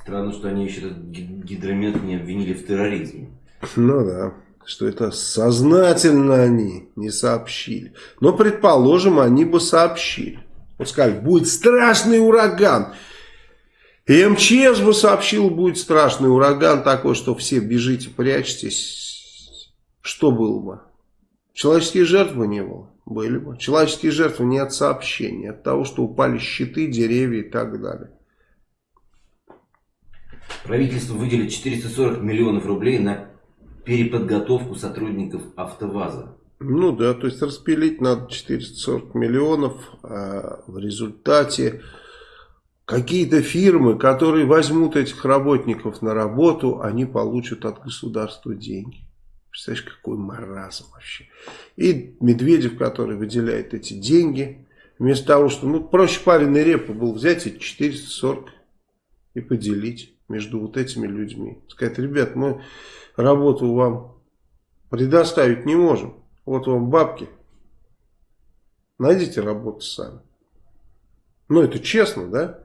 Странно, что они еще этот гидромет не обвинили в терроризме. Ну да, что это сознательно они не сообщили. Но, предположим, они бы сообщили. Вот сказали, будет страшный ураган. И МЧС бы сообщил, будет страшный ураган такой, что все бежите, прячьтесь. Что было бы? Человеческие жертвы не было. Были бы. Человеческие жертвы не от сообщения, от того, что упали щиты, деревья и так далее. Правительство выделит 440 миллионов рублей на переподготовку сотрудников АвтоВАЗа. Ну да, то есть распилить надо 440 миллионов, а в результате какие-то фирмы, которые возьмут этих работников на работу, они получат от государства деньги. Представляешь, какой маразм вообще. И Медведев, который выделяет эти деньги, вместо того, что, ну, проще пареной репы был взять эти 440 и поделить между вот этими людьми. Сказать, ребят, мы работу вам предоставить не можем. Вот вам бабки. Найдите работу сами. Ну, это честно, да?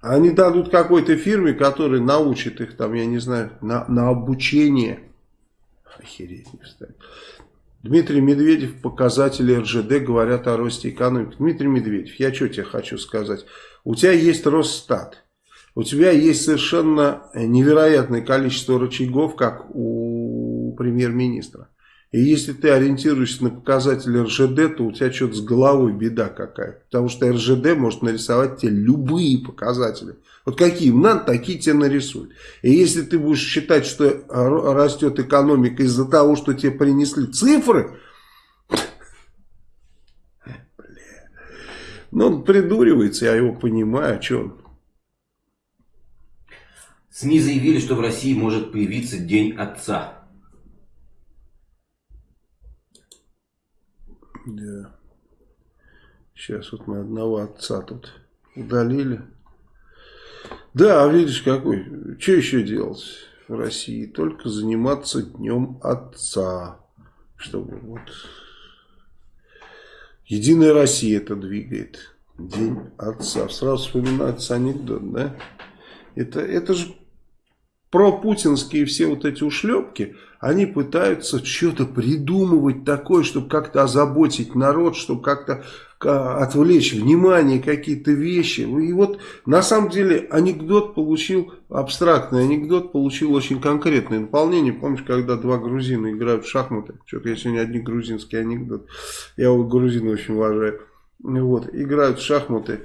Они дадут какой-то фирме, которая научит их, там, я не знаю, на, на обучение Охереть не встать. Дмитрий Медведев, показатели РЖД говорят о росте экономики. Дмитрий Медведев, я что тебе хочу сказать? У тебя есть Росстат. У тебя есть совершенно невероятное количество рычагов, как у премьер-министра. И если ты ориентируешься на показатели РЖД, то у тебя что-то с головой беда какая. Потому что РЖД может нарисовать тебе любые показатели. Вот какие им надо, такие тебе нарисуют. И если ты будешь считать, что растет экономика из-за того, что тебе принесли цифры, ну он придуривается, я его понимаю, а что он. СМИ заявили, что в России может появиться День Отца. Да. Сейчас вот мы одного отца тут удалили. Да, а видишь какой. Что еще делать в России? Только заниматься днем отца. Чтобы вот... Единая Россия это двигает. День отца. Сразу вспоминается анекдот, да? Это, это же пропутинские все вот эти ушлепки, они пытаются что-то придумывать такое, чтобы как-то озаботить народ, чтобы как-то отвлечь внимание, какие-то вещи. И вот на самом деле анекдот получил, абстрактный анекдот получил очень конкретное наполнение. Помнишь, когда два грузина играют в шахматы? Что-то я сегодня один грузинский анекдот. Я у грузина очень уважаю. Вот, играют в шахматы.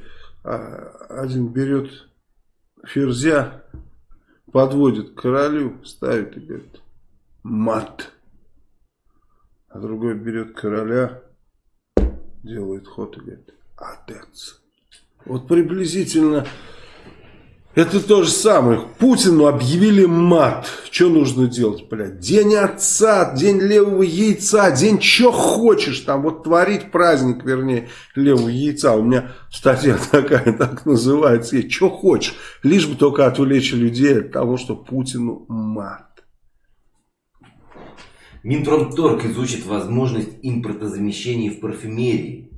А один берет ферзя, подводит к королю, ставит и говорит мат. А другой берет короля, делает ход и говорит отец. Вот приблизительно это то же самое. Путину объявили мат. Что нужно делать, блядь? День отца, день левого яйца, день что хочешь там. Вот творить праздник, вернее, левого яйца. У меня статья такая, так называется. Что хочешь. Лишь бы только отвлечь людей от того, что Путину мат. Минпромторг изучит возможность импортозамещения в парфюмерии.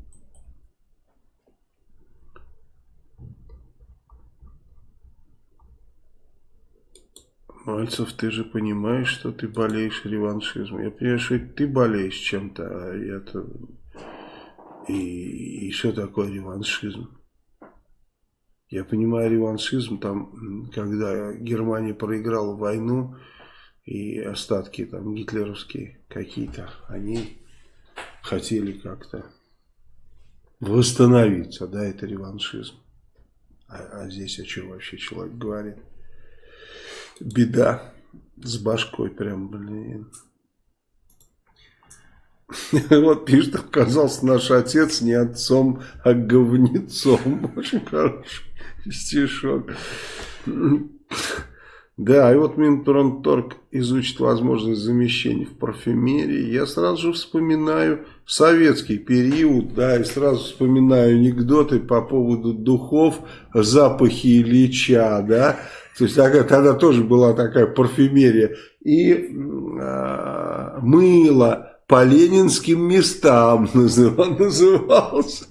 Мальцев, ты же понимаешь, что ты болеешь реваншизмом. Я понимаю, что ты болеешь чем-то, а я-то... И, и что такое реваншизм? Я понимаю реваншизм, там, когда Германия проиграла войну, и остатки там гитлеровские какие-то, они хотели как-то восстановиться, да, это реваншизм. А, а здесь о чем вообще человек говорит? Беда с башкой прям, блин. Вот пишет, оказался наш отец не отцом, а говнецом. Очень хороший стишок. Да, и вот Минпромторг изучит возможность замещения в парфюмерии. Я сразу же вспоминаю советский период, да, и сразу вспоминаю анекдоты по поводу духов, запахи Ильича, да, то есть тогда тоже была такая парфюмерия. И э, мыло по ленинским местам называл, назывался.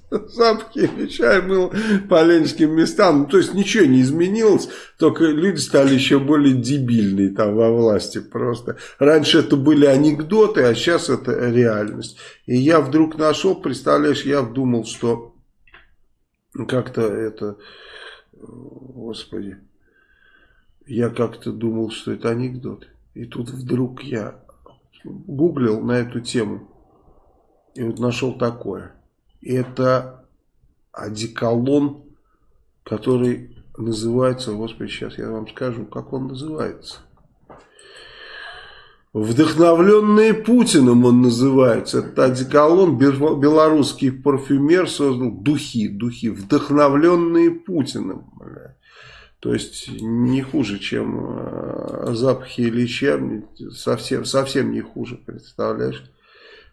Чай был по ленинским местам. Ну, то есть ничего не изменилось, только люди стали еще более дебильные там во власти просто. Раньше это были анекдоты, а сейчас это реальность. И я вдруг нашел, представляешь, я думал, что как-то это, господи, я как-то думал, что это анекдот. И тут вдруг я гуглил на эту тему. И вот нашел такое. Это одеколон, который называется, господи, сейчас я вам скажу, как он называется. Вдохновленные Путиным он называется. Это одеколон, белорусский парфюмер создал духи, духи, вдохновленные Путиным. Бля. То есть не хуже, чем э, запахи Ильича, совсем, совсем не хуже, представляешь?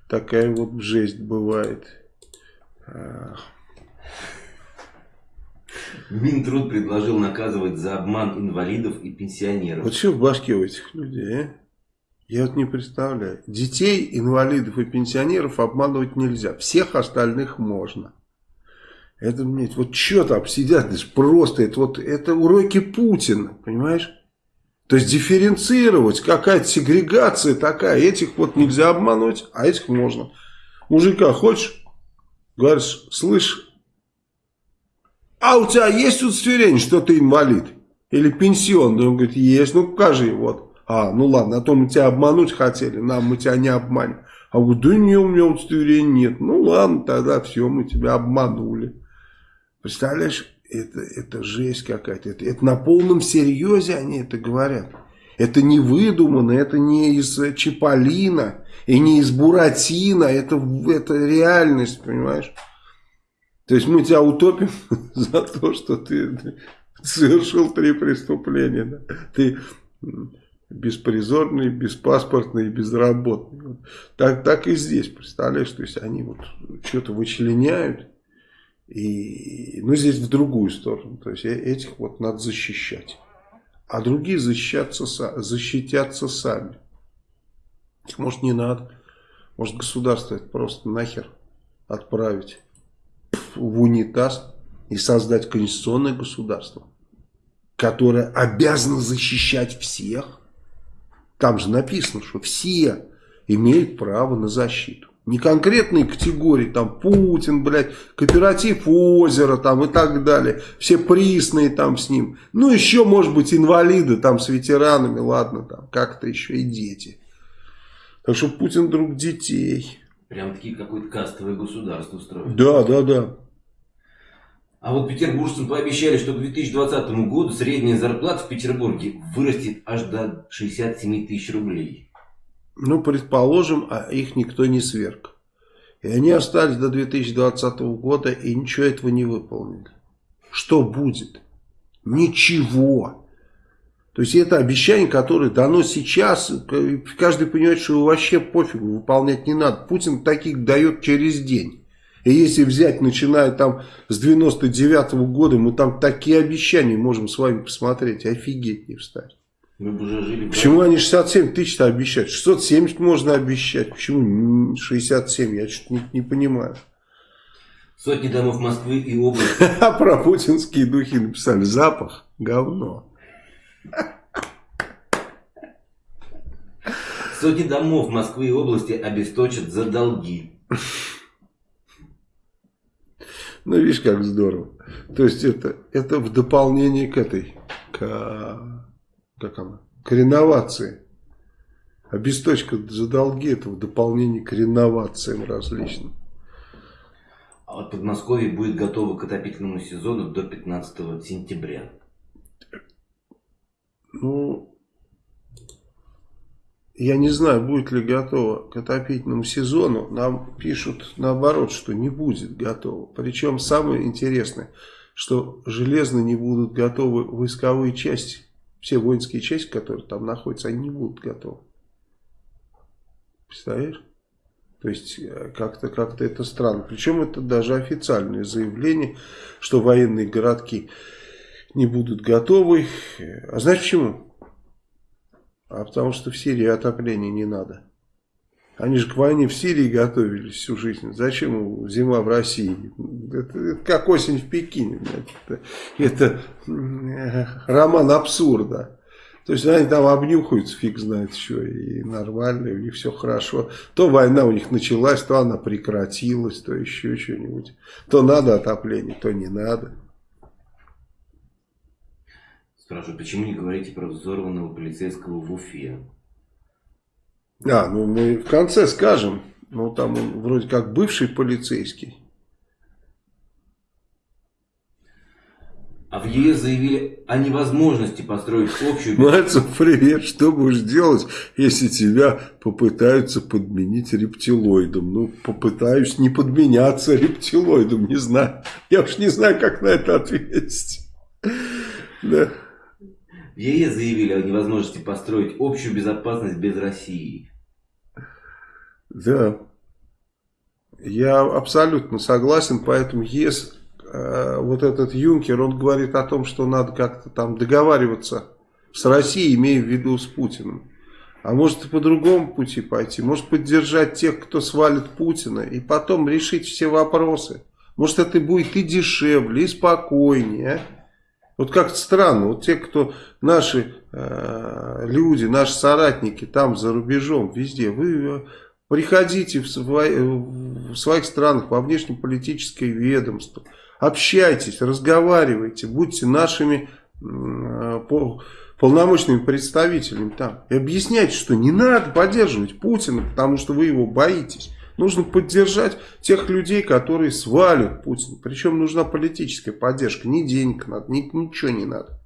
Такая вот жесть бывает. Минтруд предложил наказывать за обман инвалидов и пенсионеров. Вот что в башке у этих людей, а? Я вот не представляю. Детей, инвалидов и пенсионеров обманывать нельзя. Всех остальных можно. Это, блядь, вот что там сидят, просто, это вот, это уроки Путина, понимаешь? То есть дифференцировать, какая-то сегрегация такая, этих вот нельзя обмануть, а этих можно. Мужика хочешь? Говоришь, слышь, а у тебя есть удостоверение, что ты инвалид? Или пенсионный? Он говорит, есть, ну покажи, вот. А, ну ладно, а то мы тебя обмануть хотели, нам мы тебя не обманем. А вот да не, у меня удостоверения нет. Ну ладно, тогда все, мы тебя обманули. Представляешь, это, это жесть какая-то. Это, это на полном серьезе они это говорят. Это не выдумано, это не из Чиполлина и не из Буратино. Это, это реальность, понимаешь? То есть мы тебя утопим за то, что ты совершил три преступления. Да? Ты беспризорный, беспаспортный и безработный. Так, так и здесь, представляешь? То есть они вот что-то вычленяют и, ну, здесь в другую сторону. То есть э, этих вот надо защищать. А другие защищаться, защитятся сами. Может не надо. Может государство это просто нахер отправить в унитаз и создать конституционное государство. которая обязана защищать всех. Там же написано, что все имеют право на защиту. Не конкретные категории, там Путин, блядь, кооператив озера там и так далее. Все присные там с ним. Ну еще может быть инвалиды там с ветеранами, ладно там как-то еще и дети. Так что Путин друг детей. Прям такие какое-то кастовое государство устроили. Да, да, да. А вот петербуржцам пообещали, что к 2020 году средняя зарплата в Петербурге вырастет аж до 67 тысяч рублей. Ну, предположим, а их никто не сверг. И они остались до 2020 года и ничего этого не выполнили. Что будет? Ничего. То есть это обещание, которое дано сейчас, каждый понимает, что его вообще пофигу, выполнять не надо. Путин таких дает через день. И если взять, начиная там с 99 -го года, мы там такие обещания можем с вами посмотреть, офигеть не встать. Мы бы уже жили... Почему они 67 тысяч-то обещают? 670 можно обещать. Почему 67? Я что-то не, не понимаю. Сотни домов Москвы и области. А про путинские духи написали. Запах говно. Сотни домов Москвы и области обесточат за долги. Ну, видишь, как здорово. То есть, это, это в дополнение к этой, к, как она, к реновации. Обесточка за долги, это в дополнение к реновациям различным. А вот Подмосковье будет готово к отопительному сезону до 15 сентября. Ну, я не знаю, будет ли готово к отопительному сезону. Нам пишут наоборот, что не будет готово. Причем самое интересное, что железно не будут готовы войсковые части. Все воинские части, которые там находятся, они не будут готовы. Представляешь? То есть э, как-то как, -то, это странно. Причем это даже официальное заявление, что военные городки не будут готовы. А знаешь почему? А потому что в Сирии отопления не надо. Они же к войне в Сирии готовились всю жизнь. Зачем зима в России? Это, это как осень в Пекине. Это, это э, роман абсурда. То есть они там обнюхаются, фиг знает что, и нормально, у них все хорошо. То война у них началась, то она прекратилась, то еще что-нибудь. То надо отопление, то не надо. Спрашиваю, почему не говорите про взорванного полицейского в Уфе? А, ну мы в конце скажем. Ну там он вроде как бывший полицейский. А в ЕС заявили о невозможности построить общую... Мальцев, привет, что будешь делать, если тебя попытаются подменить рептилоидом? Ну, попытаюсь не подменяться рептилоидом, не знаю. Я уж не знаю, как на это ответить. Да. В ЕС заявили о невозможности построить общую безопасность без России. Да. Я абсолютно согласен, поэтому ЕС, э, вот этот Юнкер, он говорит о том, что надо как-то там договариваться с Россией, имея в виду с Путиным. А может и по другому пути пойти, может поддержать тех, кто свалит Путина, и потом решить все вопросы. Может это будет и дешевле, и спокойнее, а? Вот как-то странно, вот те, кто наши э, люди, наши соратники там за рубежом, везде, вы э, приходите в, свой, в своих странах во внешнеполитическое ведомство, общайтесь, разговаривайте, будьте нашими э, по, полномочными представителями там. И объясняйте, что не надо поддерживать Путина, потому что вы его боитесь. Нужно поддержать тех людей, которые свалят Путина. Причем нужна политическая поддержка. Ни денег надо, ни, ничего не надо.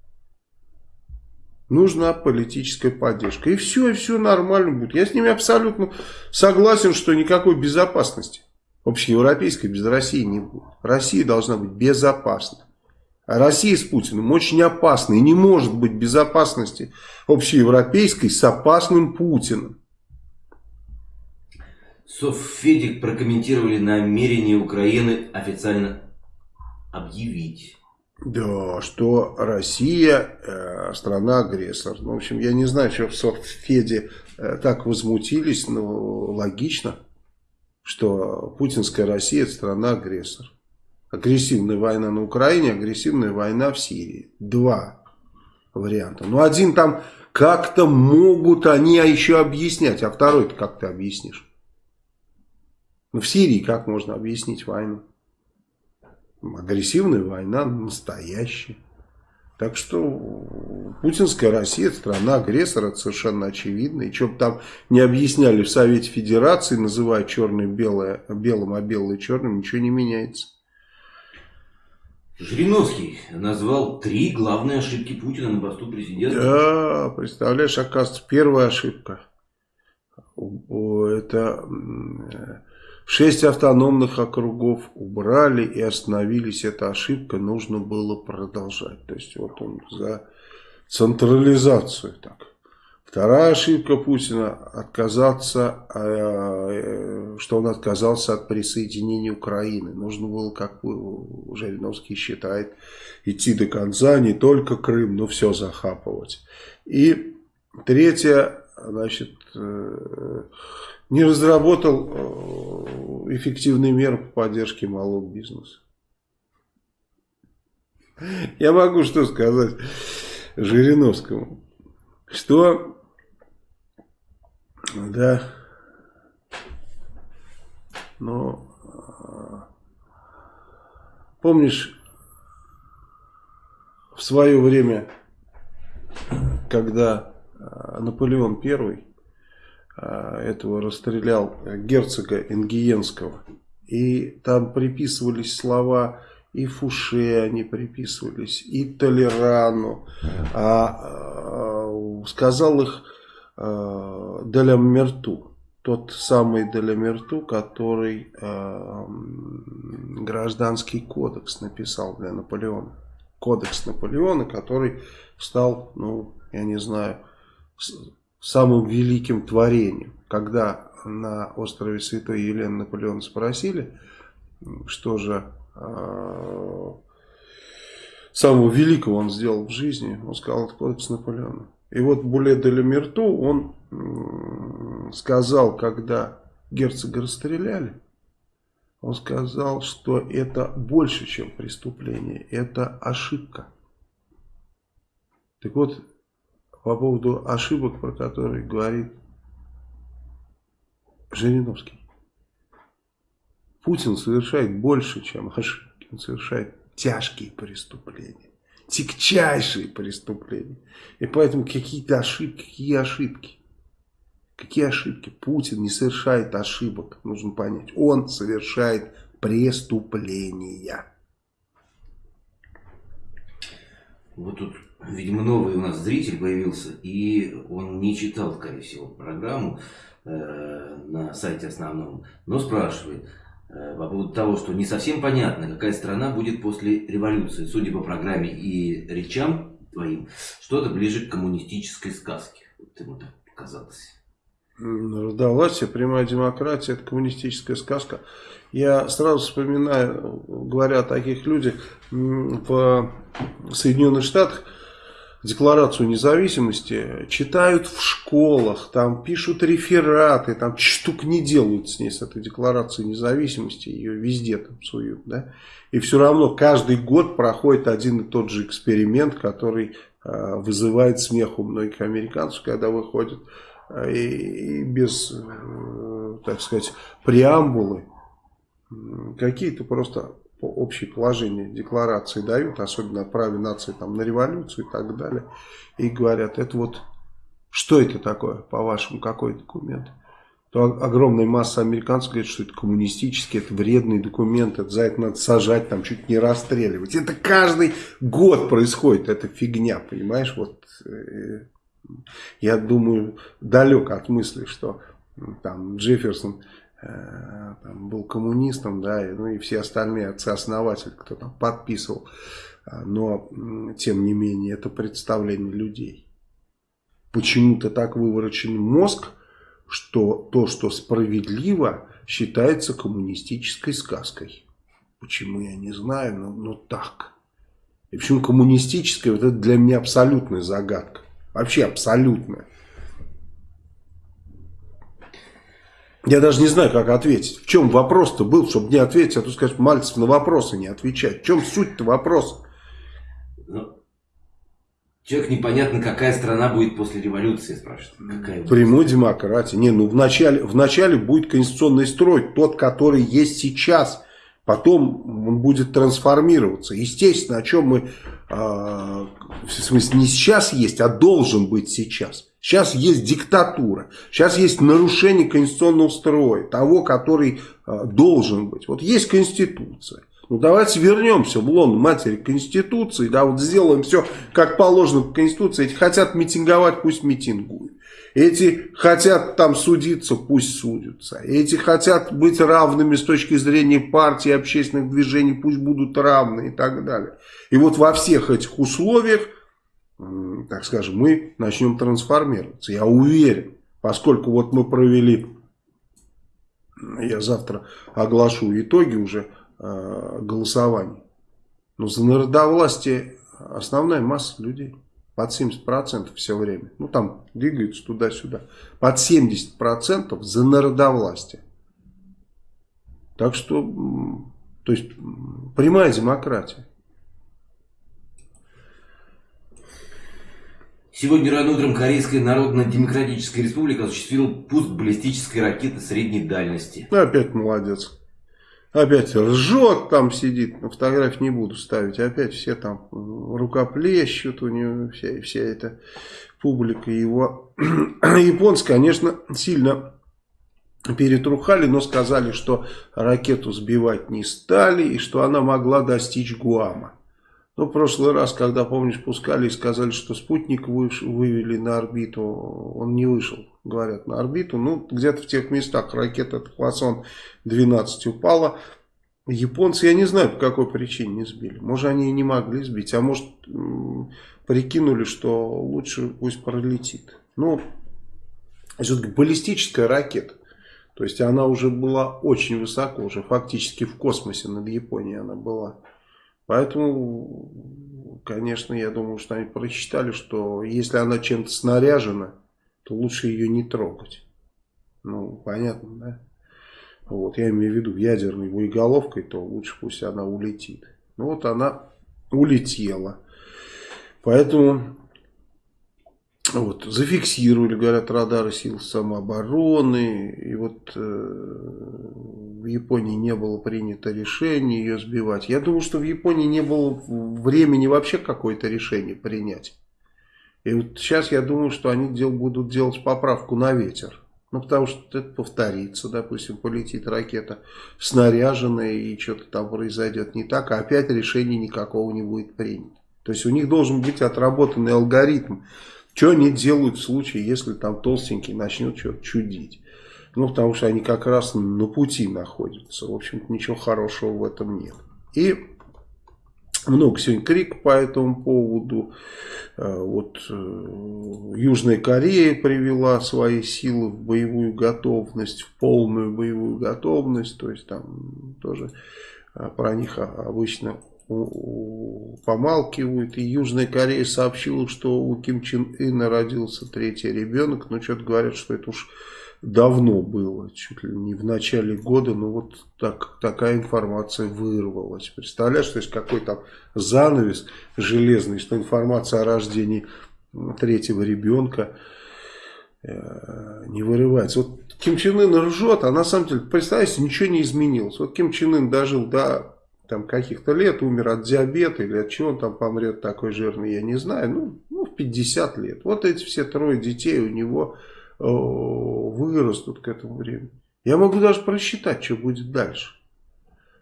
Нужна политическая поддержка. И все, и все нормально будет. Я с ними абсолютно согласен, что никакой безопасности общеевропейской без России не будет. Россия должна быть безопасна. А Россия с Путиным очень опасна. И не может быть безопасности общеевропейской с опасным Путиным. Софедик прокомментировали намерение Украины официально объявить. Да, что Россия э, страна-агрессор. Ну, в общем, я не знаю, что в Софеде э, так возмутились, но логично, что путинская Россия это страна-агрессор. Агрессивная война на Украине, агрессивная война в Сирии. Два варианта. Ну, один там как-то могут они а еще объяснять, а второй-то как ты объяснишь? Ну, в Сирии как можно объяснить войну? Агрессивная война настоящая. Так что путинская Россия, страна агрессора, это совершенно очевидно. И что бы там не объясняли в Совете Федерации, называя черное белое белым, а белое черным, ничего не меняется. Жириновский назвал три главные ошибки Путина на посту президента. Да, представляешь, оказывается, первая ошибка. Это шесть автономных округов убрали и остановились. Эта ошибка нужно было продолжать. То есть вот он за централизацию так. Вторая ошибка Путина отказаться, э, что он отказался от присоединения Украины. Нужно было, как Жириновский считает, идти до конца, не только Крым, но все захапывать. И третье, значит, э, не разработал э, эффективные меры по поддержке малого бизнеса. Я могу что сказать Жириновскому, что да. Но помнишь, в свое время, когда Наполеон I этого расстрелял герцога Ингиенского, и там приписывались слова и Фуше они приписывались, и Толерану, а, а сказал их э, Делямерту. Тот самый Делямерту, который э, гражданский кодекс написал для Наполеона. Кодекс Наполеона, который стал, ну, я не знаю, самым великим творением. Когда на острове Святой Елены Наполеона спросили, что же э, самого великого он сделал в жизни, он сказал, это кодекс Наполеона. И вот Буле де Лемерту, он сказал, когда герцога расстреляли, он сказал, что это больше, чем преступление, это ошибка. Так вот, по поводу ошибок, про которые говорит Жириновский. Путин совершает больше, чем ошибки. Он совершает тяжкие преступления тягчайшие преступления. И поэтому какие-то ошибки, какие ошибки? Какие ошибки? Путин не совершает ошибок, нужно понять. Он совершает преступления. Вот тут, видимо, новый у нас зритель появился, и он не читал, скорее всего, программу э, на сайте основном, но спрашивает, Э, по поводу того, что не совсем понятно, какая страна будет после революции. Судя по программе и речам твоим, что-то ближе к коммунистической сказке. Вот ему так показалось. Раздалась прямая демократия, это коммунистическая сказка. Я сразу вспоминаю, говоря о таких людях, в Соединенных Штатах Декларацию независимости читают в школах, там пишут рефераты, там штук не делают с ней, с этой декларацией независимости, ее везде там суют, да. И все равно каждый год проходит один и тот же эксперимент, который э, вызывает смех у многих американцев, когда выходят э, и, без, э, так сказать, преамбулы, какие-то просто общее положение декларации дают, особенно о праве нации там, на революцию и так далее, и говорят, это вот, что это такое, по-вашему, какой документ? То огромная масса американцев говорит, что это коммунистический, это вредный документ, это за это надо сажать, там чуть не расстреливать. Это каждый год происходит, это фигня, понимаешь? Вот э, я думаю, далек от мысли, что там Джефферсон там, был коммунистом, да, и, ну и все остальные отцы-основатели, кто там подписывал. А, но, тем не менее, это представление людей. Почему-то так выворочен мозг, что то, что справедливо, считается коммунистической сказкой. Почему, я не знаю, но, но так. И почему коммунистическая, вот это для меня абсолютная загадка. Вообще абсолютная. Я даже не знаю, как ответить. В чем вопрос-то был, чтобы не ответить, а то сказать, Мальцев на вопросы не отвечать. В чем суть-то вопроса? Ну, Человек непонятно, какая страна будет после революции, спрашивает. Какая Прямой демократии. Не, ну вначале, вначале будет конституционный строй, тот, который есть сейчас. Потом он будет трансформироваться. Естественно, о чем мы, в смысле, не сейчас есть, а должен быть сейчас. Сейчас есть диктатура, сейчас есть нарушение конституционного строя, того, который э, должен быть. Вот есть конституция. Ну давайте вернемся в лон матери Конституции, да, вот сделаем все как положено по Конституции. Эти хотят митинговать, пусть митингуют. Эти хотят там судиться, пусть судятся. Эти хотят быть равными с точки зрения партии, общественных движений, пусть будут равны и так далее. И вот во всех этих условиях, так скажем, мы начнем трансформироваться. Я уверен, поскольку вот мы провели, я завтра оглашу итоги уже, Э, голосований. Но за народовластие основная масса людей. Под 70% все время. Ну там двигаются туда-сюда. Под 70% за народовластие. Так что, то есть, прямая демократия. Сегодня рано утром Корейская Народно-Демократическая Республика осуществила пуск баллистической ракеты средней дальности. Ну, опять молодец. Опять ржет там сидит, на фотографии не буду ставить, опять все там рукоплещут, у него вся, вся эта публика его. Японцы, конечно, сильно перетрухали, но сказали, что ракету сбивать не стали и что она могла достичь Гуама. Ну, в прошлый раз, когда, помнишь, пускали и сказали, что спутник выш, вывели на орбиту, он не вышел, говорят, на орбиту. Ну, где-то в тех местах ракета Хвасон 12 упала. Японцы, я не знаю, по какой причине не сбили. Может, они и не могли сбить, а может, прикинули, что лучше пусть пролетит. Ну, все-таки баллистическая ракета. То есть, она уже была очень высоко, уже фактически в космосе над Японией она была. Поэтому, конечно, я думаю, что они прочитали, что если она чем-то снаряжена, то лучше ее не трогать. Ну, понятно, да? Вот, я имею в виду ядерной боеголовкой, то лучше пусть она улетит. Ну вот она улетела. Поэтому вот, зафиксировали, говорят, радары сил самообороны. И вот э, в Японии не было принято решение ее сбивать. Я думаю, что в Японии не было времени вообще какое-то решение принять. И вот сейчас я думаю, что они дел, будут делать поправку на ветер. Ну, потому что это повторится, допустим, полетит ракета снаряженная и что-то там произойдет не так, а опять решения никакого не будет принято. То есть у них должен быть отработанный алгоритм что они делают в случае, если там толстенький начнет что-то чудить? Ну, потому что они как раз на пути находятся. В общем-то, ничего хорошего в этом нет. И много сегодня крик по этому поводу. Э, вот э, Южная Корея привела свои силы в боевую готовность, в полную боевую готовность. То есть там тоже э, про них обычно помалкивают. И Южная Корея сообщила, что у Ким Чен Ына родился третий ребенок. Но что-то говорят, что это уж давно было, чуть ли не в начале года. Но вот так, такая информация вырвалась. Представляешь, то есть какой там занавес железный, что информация о рождении третьего ребенка э, не вырывается. Вот Ким Чен Ын ржет, а на самом деле, представьте, ничего не изменилось. Вот Ким Чен Ын дожил до там каких-то лет, умер от диабета или от чего он там помрет такой жирный, я не знаю, ну, ну в 50 лет. Вот эти все трое детей у него э, вырастут к этому времени. Я могу даже просчитать, что будет дальше.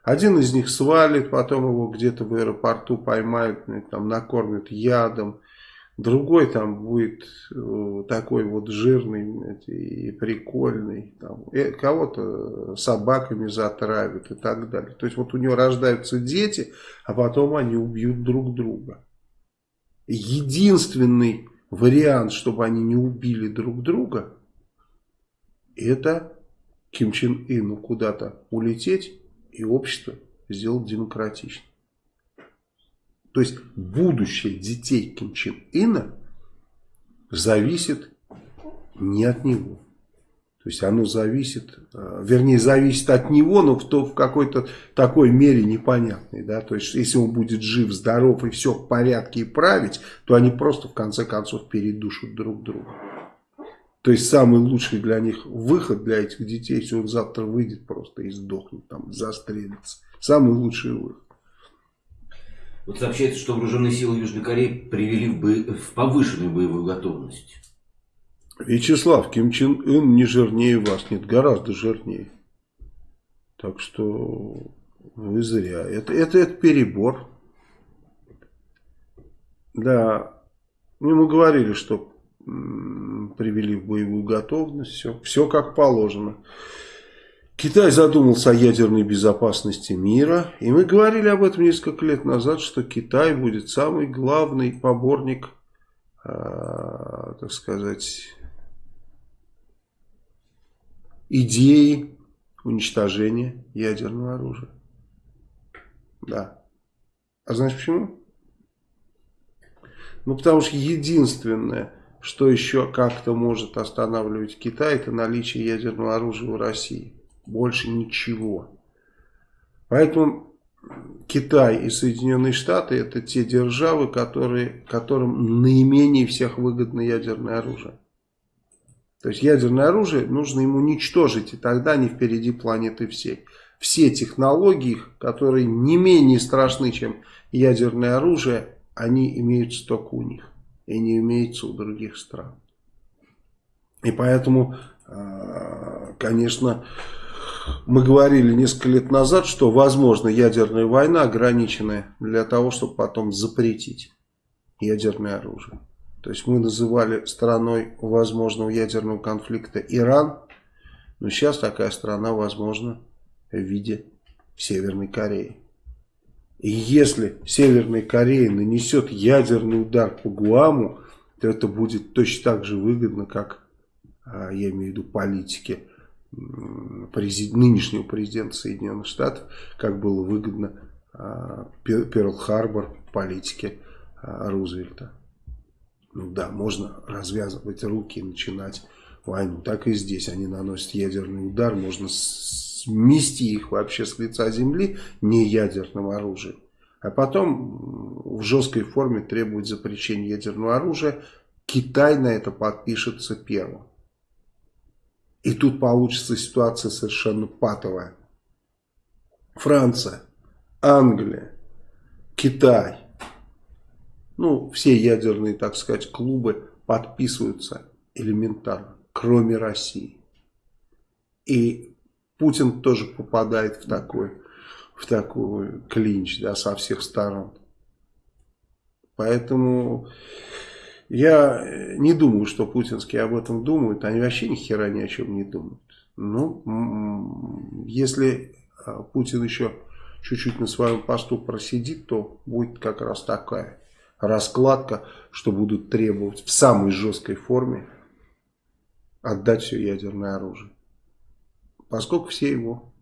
Один из них свалит, потом его где-то в аэропорту поймают, там накормят ядом, Другой там будет э, такой вот жирный и прикольный. Э, кого-то собаками затравят и так далее. То есть вот у него рождаются дети, а потом они убьют друг друга. Единственный вариант, чтобы они не убили друг друга, это Ким Чен Ыну куда-то улететь и общество сделать демократичным. То есть будущее детей Ким Чен Ына зависит не от него. То есть оно зависит, э, вернее зависит от него, но в, то, в какой-то такой мере непонятной. Да? То есть если он будет жив, здоров и все в порядке и править, то они просто в конце концов передушат друг друга. То есть самый лучший для них выход для этих детей, если он завтра выйдет просто и сдохнет, там, застрелится. Самый лучший выход. Вот сообщается, что вооруженные силы Южной Кореи привели в, бо... в повышенную боевую готовность. Вячеслав, Ким Чен Ын не жирнее вас, нет, гораздо жирнее. Так что вы зря. Это, это, это перебор. Да, ну, мы говорили, что привели в боевую готовность, все, все как положено. Китай задумался о ядерной безопасности мира, и мы говорили об этом несколько лет назад, что Китай будет самый главный поборник, э, так сказать, идеи уничтожения ядерного оружия. Да. А знаешь почему? Ну, потому что единственное, что еще как-то может останавливать Китай, это наличие ядерного оружия в России. Больше ничего. Поэтому Китай и Соединенные Штаты это те державы, которые, которым наименее всех выгодно ядерное оружие. То есть ядерное оружие нужно ему уничтожить, и тогда они впереди планеты всей. Все технологии, которые не менее страшны, чем ядерное оружие, они имеются только у них. И не имеются у других стран. И поэтому, а, конечно, мы говорили несколько лет назад, что возможно ядерная война ограниченная для того, чтобы потом запретить ядерное оружие. То есть мы называли страной возможного ядерного конфликта Иран, но сейчас такая страна возможна в виде Северной Кореи. И если Северная Корея нанесет ядерный удар по Гуаму, то это будет точно так же выгодно, как, а, я имею в виду, политике президент, нынешнего президента Соединенных Штатов, как было выгодно а, Перл-Харбор политике а, Рузвельта. Ну да, можно развязывать руки и начинать войну. Так и здесь они наносят ядерный удар. Можно смести их вообще с лица земли не ядерным оружием. А потом в жесткой форме требовать запрещения ядерного оружия. Китай на это подпишется первым. И тут получится ситуация совершенно патовая. Франция, Англия, Китай – ну, все ядерные, так сказать, клубы подписываются элементарно, кроме России. И Путин тоже попадает в такой, в такой клинч, да, со всех сторон. Поэтому я не думаю, что путинские об этом думают. Они вообще ни хера ни о чем не думают. Ну, если а, Путин еще чуть-чуть на своем посту просидит, то будет как раз такая раскладка, что будут требовать в самой жесткой форме отдать все ядерное оружие. Поскольку все его,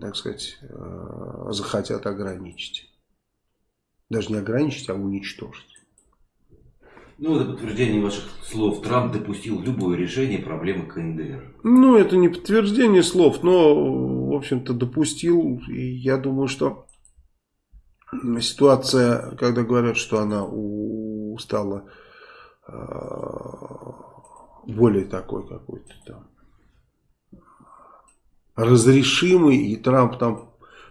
так сказать, э, захотят ограничить. Даже не ограничить, а уничтожить. Ну, это подтверждение ваших слов. Трамп допустил любое решение проблемы КНДР. Ну, это не подтверждение слов, но, в общем-то, допустил. И я думаю, что ситуация, когда говорят, что она стала а, более такой какой-то там разрешимый, и Трамп там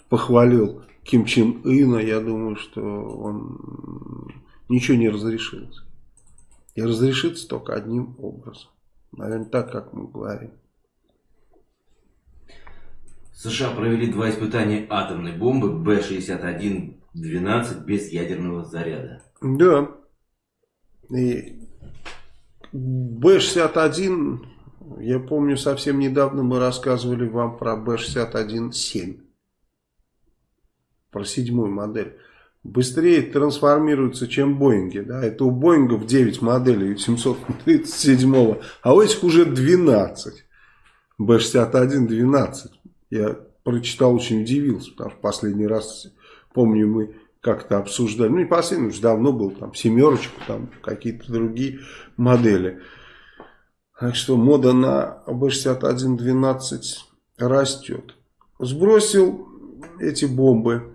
похвалил Ким Чен Ына, я думаю, что он ничего не разрешится. И разрешится только одним образом. Наверное, так, как мы говорим. США провели два испытания атомной бомбы Б-61 12 без ядерного заряда. Да. И Б-61, я помню, совсем недавно мы рассказывали вам про Б-61-7. Про седьмую модель. Быстрее трансформируется, чем Боинги. Да? Это у Боингов 9 моделей, 737, а у этих уже 12. Б-61 12. Я прочитал, очень удивился, потому что последний раз Помню, мы как-то обсуждали, ну не последний, уже давно был, там семерочку, там какие-то другие модели. Так что мода на Б-61-12 растет. Сбросил эти бомбы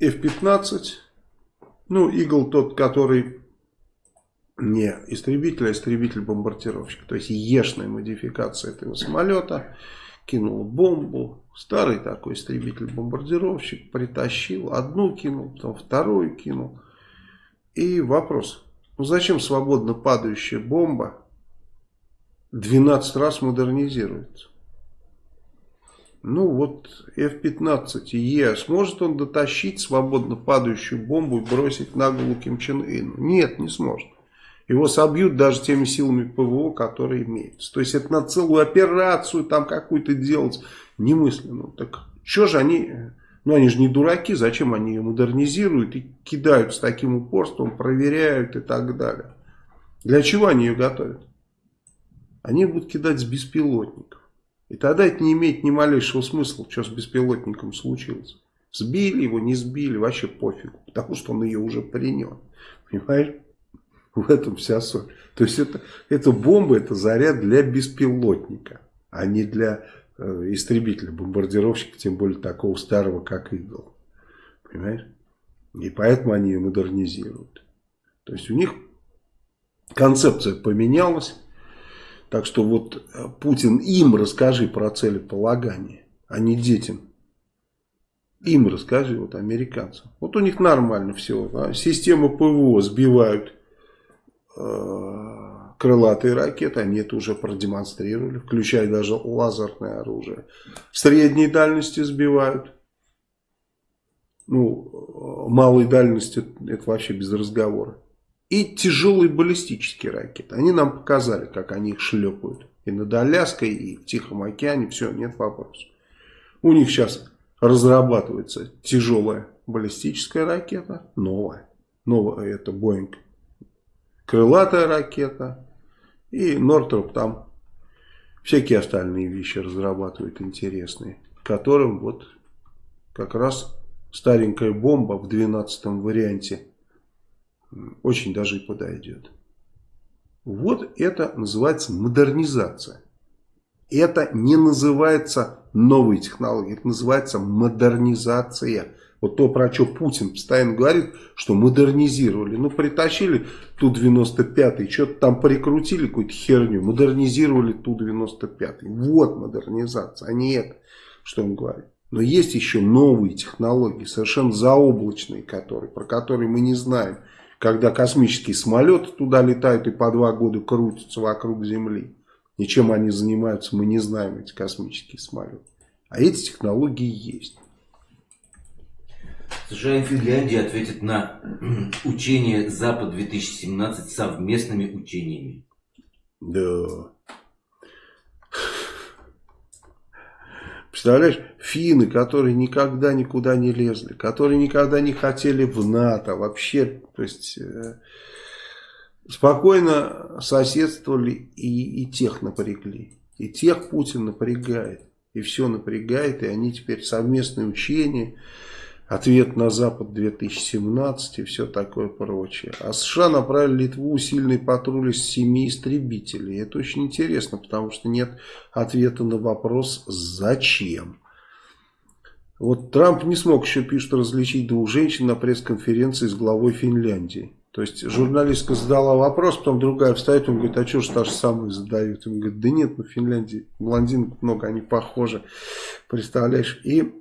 F-15. Ну, Игл тот, который не истребитель, а истребитель-бомбардировщик. То есть ешная модификация этого самолета. Кинул бомбу. Старый такой истребитель-бомбардировщик. Притащил. Одну кинул, потом вторую кинул. И вопрос. Ну зачем свободно падающая бомба 12 раз модернизируется? Ну вот F-15E, сможет он дотащить свободно падающую бомбу и бросить на голову Ким Чен Ыну? Нет, не сможет. Его собьют даже теми силами ПВО, которые имеются. То есть это на целую операцию там какую-то делать немысленно. Так что же они, ну они же не дураки, зачем они ее модернизируют и кидают с таким упорством, проверяют и так далее. Для чего они ее готовят? Они будут кидать с беспилотников. И тогда это не имеет ни малейшего смысла, что с беспилотником случилось. Сбили его, не сбили, вообще пофиг, потому что он ее уже принес. Понимаешь? В этом вся соль. То есть это, это бомба, это заряд для беспилотника, а не для э, истребителя, бомбардировщика, тем более такого старого, как Игл. Понимаешь? И поэтому они ее модернизируют. То есть у них концепция поменялась. Так что вот э, Путин им расскажи про целеполагание, а не детям. Им расскажи, вот американцам. Вот у них нормально все. Да? Систему ПВО сбивают э, крылатые ракеты, они это уже продемонстрировали, включая даже лазерное оружие. Средней дальности сбивают. Ну, э, малой дальности это вообще без разговора и тяжелые баллистические ракеты. Они нам показали, как они их шлепают. И над Аляской, и в Тихом океане. Все, нет вопросов. У них сейчас разрабатывается тяжелая баллистическая ракета. Новая. Новая это Боинг. Крылатая ракета. И Нортроп там всякие остальные вещи разрабатывает интересные. Которым вот как раз старенькая бомба в 12 варианте очень даже и подойдет. Вот это называется модернизация. Это не называется новые технологии, это называется модернизация. Вот то, про что Путин постоянно говорит, что модернизировали. Ну, притащили Ту-95, что-то там прикрутили какую-то херню, модернизировали Ту-95. Вот модернизация, а не это, что он говорит. Но есть еще новые технологии, совершенно заоблачные, которые, про которые мы не знаем когда космические самолеты туда летают и по два года крутятся вокруг Земли. И чем они занимаются, мы не знаем, эти космические самолеты. А эти технологии есть. США и Финляндия ответят на учение Запад-2017 совместными учениями. Да. Представляешь, финны, которые никогда никуда не лезли, которые никогда не хотели в НАТО, вообще, то есть, э, спокойно соседствовали и, и тех напрягли. И тех Путин напрягает, и все напрягает, и они теперь совместные учения ответ на Запад 2017 и все такое прочее. А США направили Литву сильный патруль из семи истребителей. Это очень интересно, потому что нет ответа на вопрос «Зачем?». Вот Трамп не смог еще, пишет, различить двух женщин на пресс-конференции с главой Финляндии. То есть журналистка задала вопрос, потом другая встает, он говорит, а что же та же самая задают? Он говорит, да нет, ну Финляндии блондинок много, они похожи, представляешь. И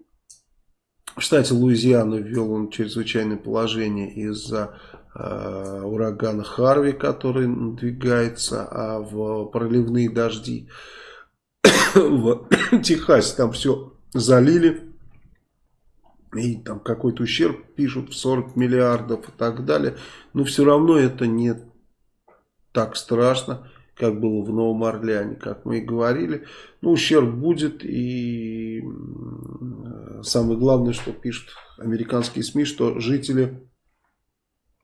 в штате Луизиана ввел он чрезвычайное положение из-за э, урагана Харви, который надвигается, а в проливные дожди в Техасе там все залили. И там какой-то ущерб пишут в 40 миллиардов и так далее. Но все равно это не так страшно как было в Новом Орлеане, как мы и говорили. Ну, ущерб будет, и самое главное, что пишут американские СМИ, что жители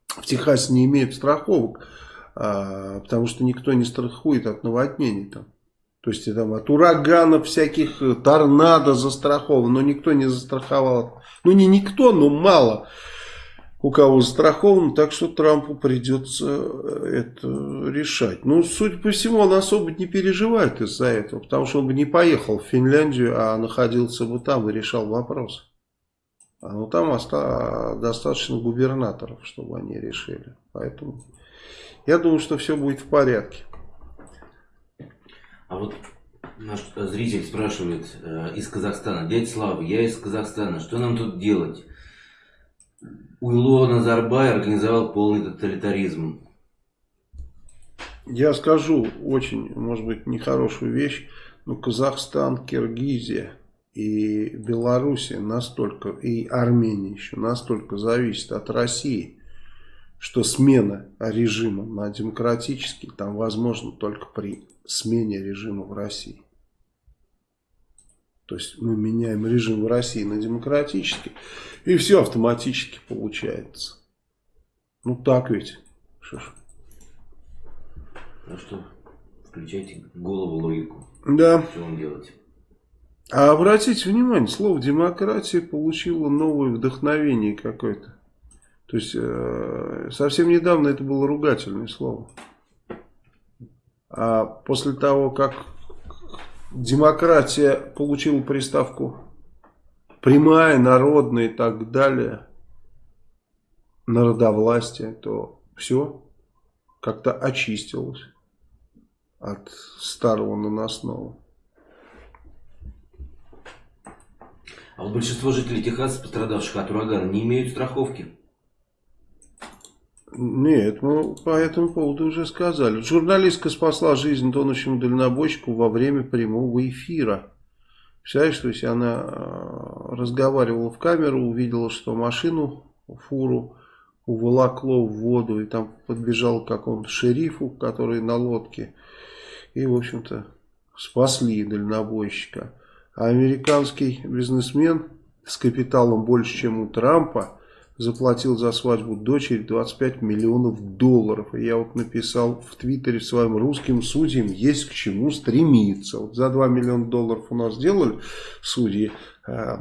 в Техасе не имеют страховок, а, потому что никто не страхует от наводнений там. То есть там от ураганов всяких, э, торнадо застрахован, но никто не застраховал. Ну не никто, но мало у кого застрахован, так что Трампу придется э, это решать. Ну, судя по всему, он особо не переживает из-за этого, потому что он бы не поехал в Финляндию, а находился бы там и решал вопрос. А ну там достаточно губернаторов, чтобы они решили. Поэтому я думаю, что все будет в порядке. А вот наш зритель спрашивает э, из Казахстана. Дядя Слава, я из Казахстана. Что нам тут делать? Уйло Назарбай организовал полный тоталитаризм. Я скажу очень, может быть, нехорошую вещь, но Казахстан, Киргизия и Белоруссия настолько, и Армения еще настолько зависит от России, что смена режима на демократический там возможно только при смене режима в России. То есть мы меняем режим в России на демократический, и все автоматически получается. Ну так ведь. Что ж. Ну что, включайте голову логику. Да. Что вам делать? А обратите внимание, слово демократия получило новое вдохновение какое-то. То есть э, совсем недавно это было ругательное слово. А после того, как демократия получила приставку прямая, народная и так далее, народовластие, то все как-то очистилось от старого наносного. А вот большинство жителей Техаса, пострадавших от урагана, не имеют страховки. Нет, мы по этому поводу уже сказали. Журналистка спасла жизнь тонущему дальнобойщику во время прямого эфира. Представляешь, то есть она э, разговаривала в камеру, увидела, что машину, фуру уволокло в воду, и там подбежал к какому-то шерифу, который на лодке, и, в общем-то, спасли дальнобойщика. А американский бизнесмен с капиталом больше, чем у Трампа, заплатил за свадьбу дочери 25 миллионов долларов. И я вот написал в Твиттере своим русским судьям, есть к чему стремиться. Вот за 2 миллиона долларов у нас делали судьи э,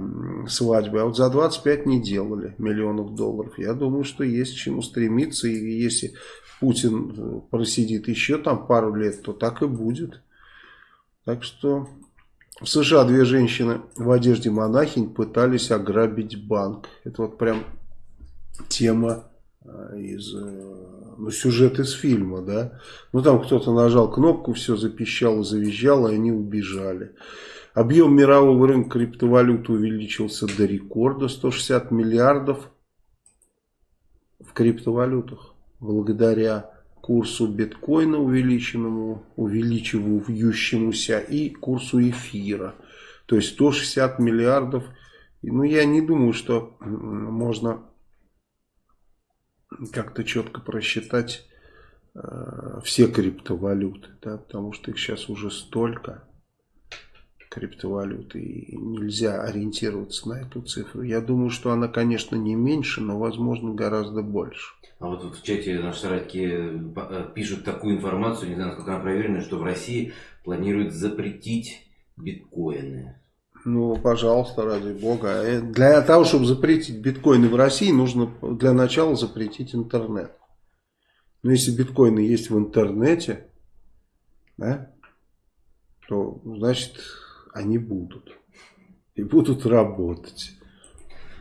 свадьбы, а вот за 25 не делали миллионов долларов. Я думаю, что есть к чему стремиться. И если Путин э, просидит еще там пару лет, то так и будет. Так что в США две женщины в одежде монахинь пытались ограбить банк. Это вот прям тема э, из, э, ну, сюжет из фильма, да. Ну, там кто-то нажал кнопку, все запищало, завизжало, и они убежали. Объем мирового рынка криптовалюты увеличился до рекорда 160 миллиардов в криптовалютах. Благодаря курсу биткоина увеличенному, увеличивающемуся и курсу эфира. То есть 160 миллиардов. Ну, я не думаю, что можно как-то четко просчитать э, все криптовалюты, да, потому что их сейчас уже столько криптовалюты и нельзя ориентироваться на эту цифру. Я думаю, что она, конечно, не меньше, но, возможно, гораздо больше. А вот в чате наши соратники э, пишут такую информацию, не знаю, насколько она проверена, что в России планируют запретить биткоины. Ну, пожалуйста, ради бога. Э, для того, чтобы запретить биткоины в России, нужно для начала запретить интернет. Но если биткоины есть в интернете, да, то, значит, они будут. И будут работать.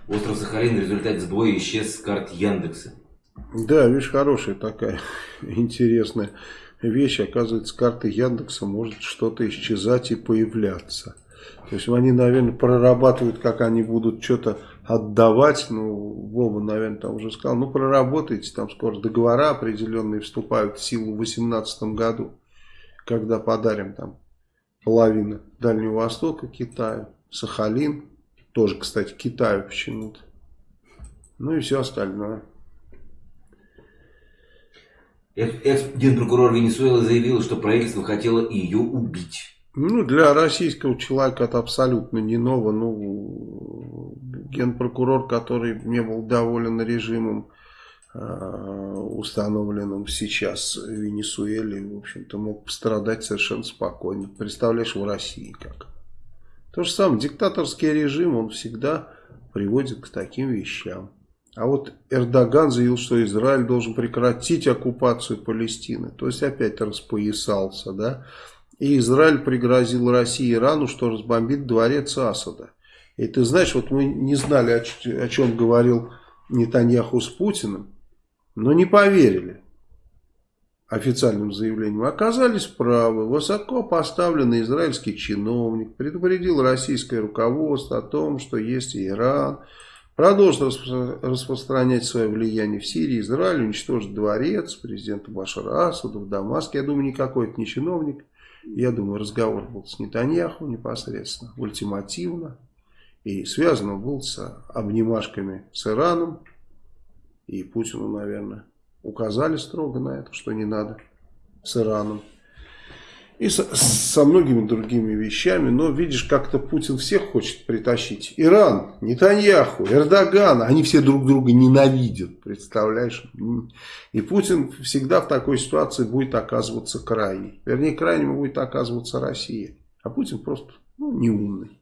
Остров Сахалин в результате сбоя исчез с карт Яндекса. Да, видишь, хорошая такая интересная вещь. Оказывается, карты Яндекса может что-то исчезать и появляться. То есть они, наверное, прорабатывают, как они будут что-то отдавать. Ну, Вова, наверное, там уже сказал. Ну, проработайте, там скоро договора определенные вступают в силу в 2018 году. Когда подарим там половину Дальнего Востока Китаю, Сахалин. Тоже, кстати, Китаю почему-то. Ну и все остальное. Экс-генпрокурор Венесуэлы заявил, что правительство хотело ее убить. Ну, для российского человека это абсолютно не ново. Ну, генпрокурор, который не был доволен режимом, э, установленным сейчас в Венесуэле, в общем-то, мог пострадать совершенно спокойно. Представляешь, в России как. То же самое, диктаторский режим, он всегда приводит к таким вещам. А вот Эрдоган заявил, что Израиль должен прекратить оккупацию Палестины. То есть опять распоясался, да. И Израиль пригрозил России Ирану, что разбомбит дворец Асада. И ты знаешь, вот мы не знали, о, о чем говорил Нетаньяху с Путиным, но не поверили официальным заявлением, оказались правы. Высоко поставленный израильский чиновник предупредил российское руководство о том, что если Иран продолжит распространять свое влияние в Сирии, Израиль уничтожит дворец президента Башара Асада в Дамаске. Я думаю, никакой это не чиновник. Я думаю, разговор был с Нетаньяху непосредственно, ультимативно. И связан он был с обнимашками с Ираном. И Путину, наверное, указали строго на это, что не надо с Ираном. И со, со многими другими вещами. Но видишь, как-то Путин всех хочет притащить. Иран, Нетаньяху, Эрдоган, они все друг друга ненавидят. Представляешь? И Путин всегда в такой ситуации будет оказываться крайней. Вернее, крайним будет оказываться Россия. А Путин просто ну, неумный.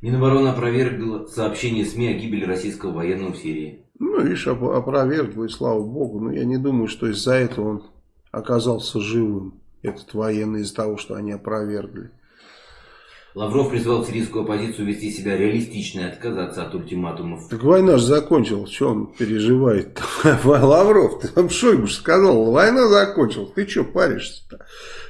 Минобороны опровергла сообщение СМИ о гибели российского военного в Сирии. Ну, видишь, опровергла, и слава богу. Но я не думаю, что из-за этого он оказался живым, этот военный, из-за того, что они опровергли. Лавров призвал сирийскую оппозицию вести себя реалистично и отказаться от ультиматумов. Так война же закончилась, что он переживает? Лавров, ты там Шойгу сказал, война закончилась, ты что паришься-то?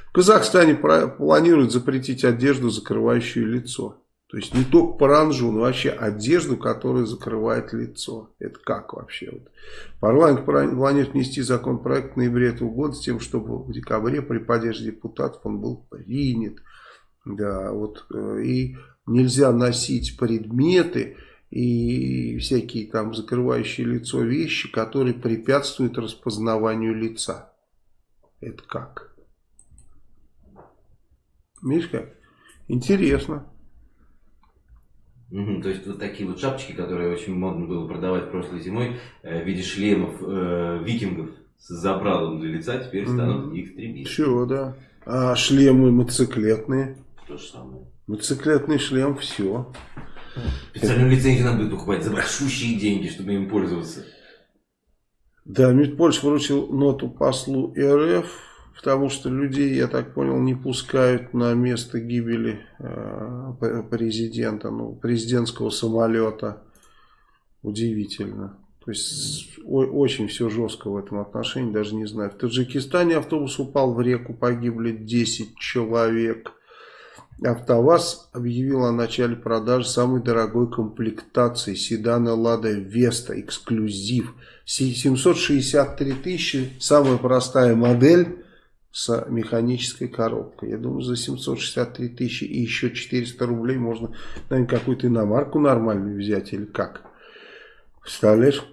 В Казахстане планируют запретить одежду, закрывающую лицо. То есть не только паранжу, но вообще одежду, которая закрывает лицо. Это как вообще? Вот. Парламент планирует внести законопроект в ноябре этого года с тем, чтобы в декабре при поддержке депутатов он был принят. Да, вот, э, и нельзя носить предметы и всякие там закрывающие лицо вещи, которые препятствуют распознаванию лица. Это как? Видишь как? Интересно. Угу, то есть вот такие вот шапочки, которые очень модно было продавать прошлой зимой э, в виде шлемов э, викингов с забралом для лица, теперь станут угу. экстремистами. Все, да. А шлемы мотоциклетные? То же самое. Мотоциклетный шлем, все. Специальную лицензию надо будет покупать за большущие деньги, чтобы им пользоваться. Да, Мидпольш вручил ноту послу РФ потому что людей, я так понял, не пускают на место гибели э, президента, ну, президентского самолета. Удивительно. То есть очень все жестко в этом отношении, даже не знаю. В Таджикистане автобус упал в реку, погибли 10 человек. АвтоВАЗ объявил о начале продажи самой дорогой комплектации седана Лада Веста эксклюзив. 763 тысячи, самая простая модель с механической коробкой. Я думаю, за 763 тысячи и еще 400 рублей можно, наверное, какую-то иномарку нормальную взять или как. Представляешь?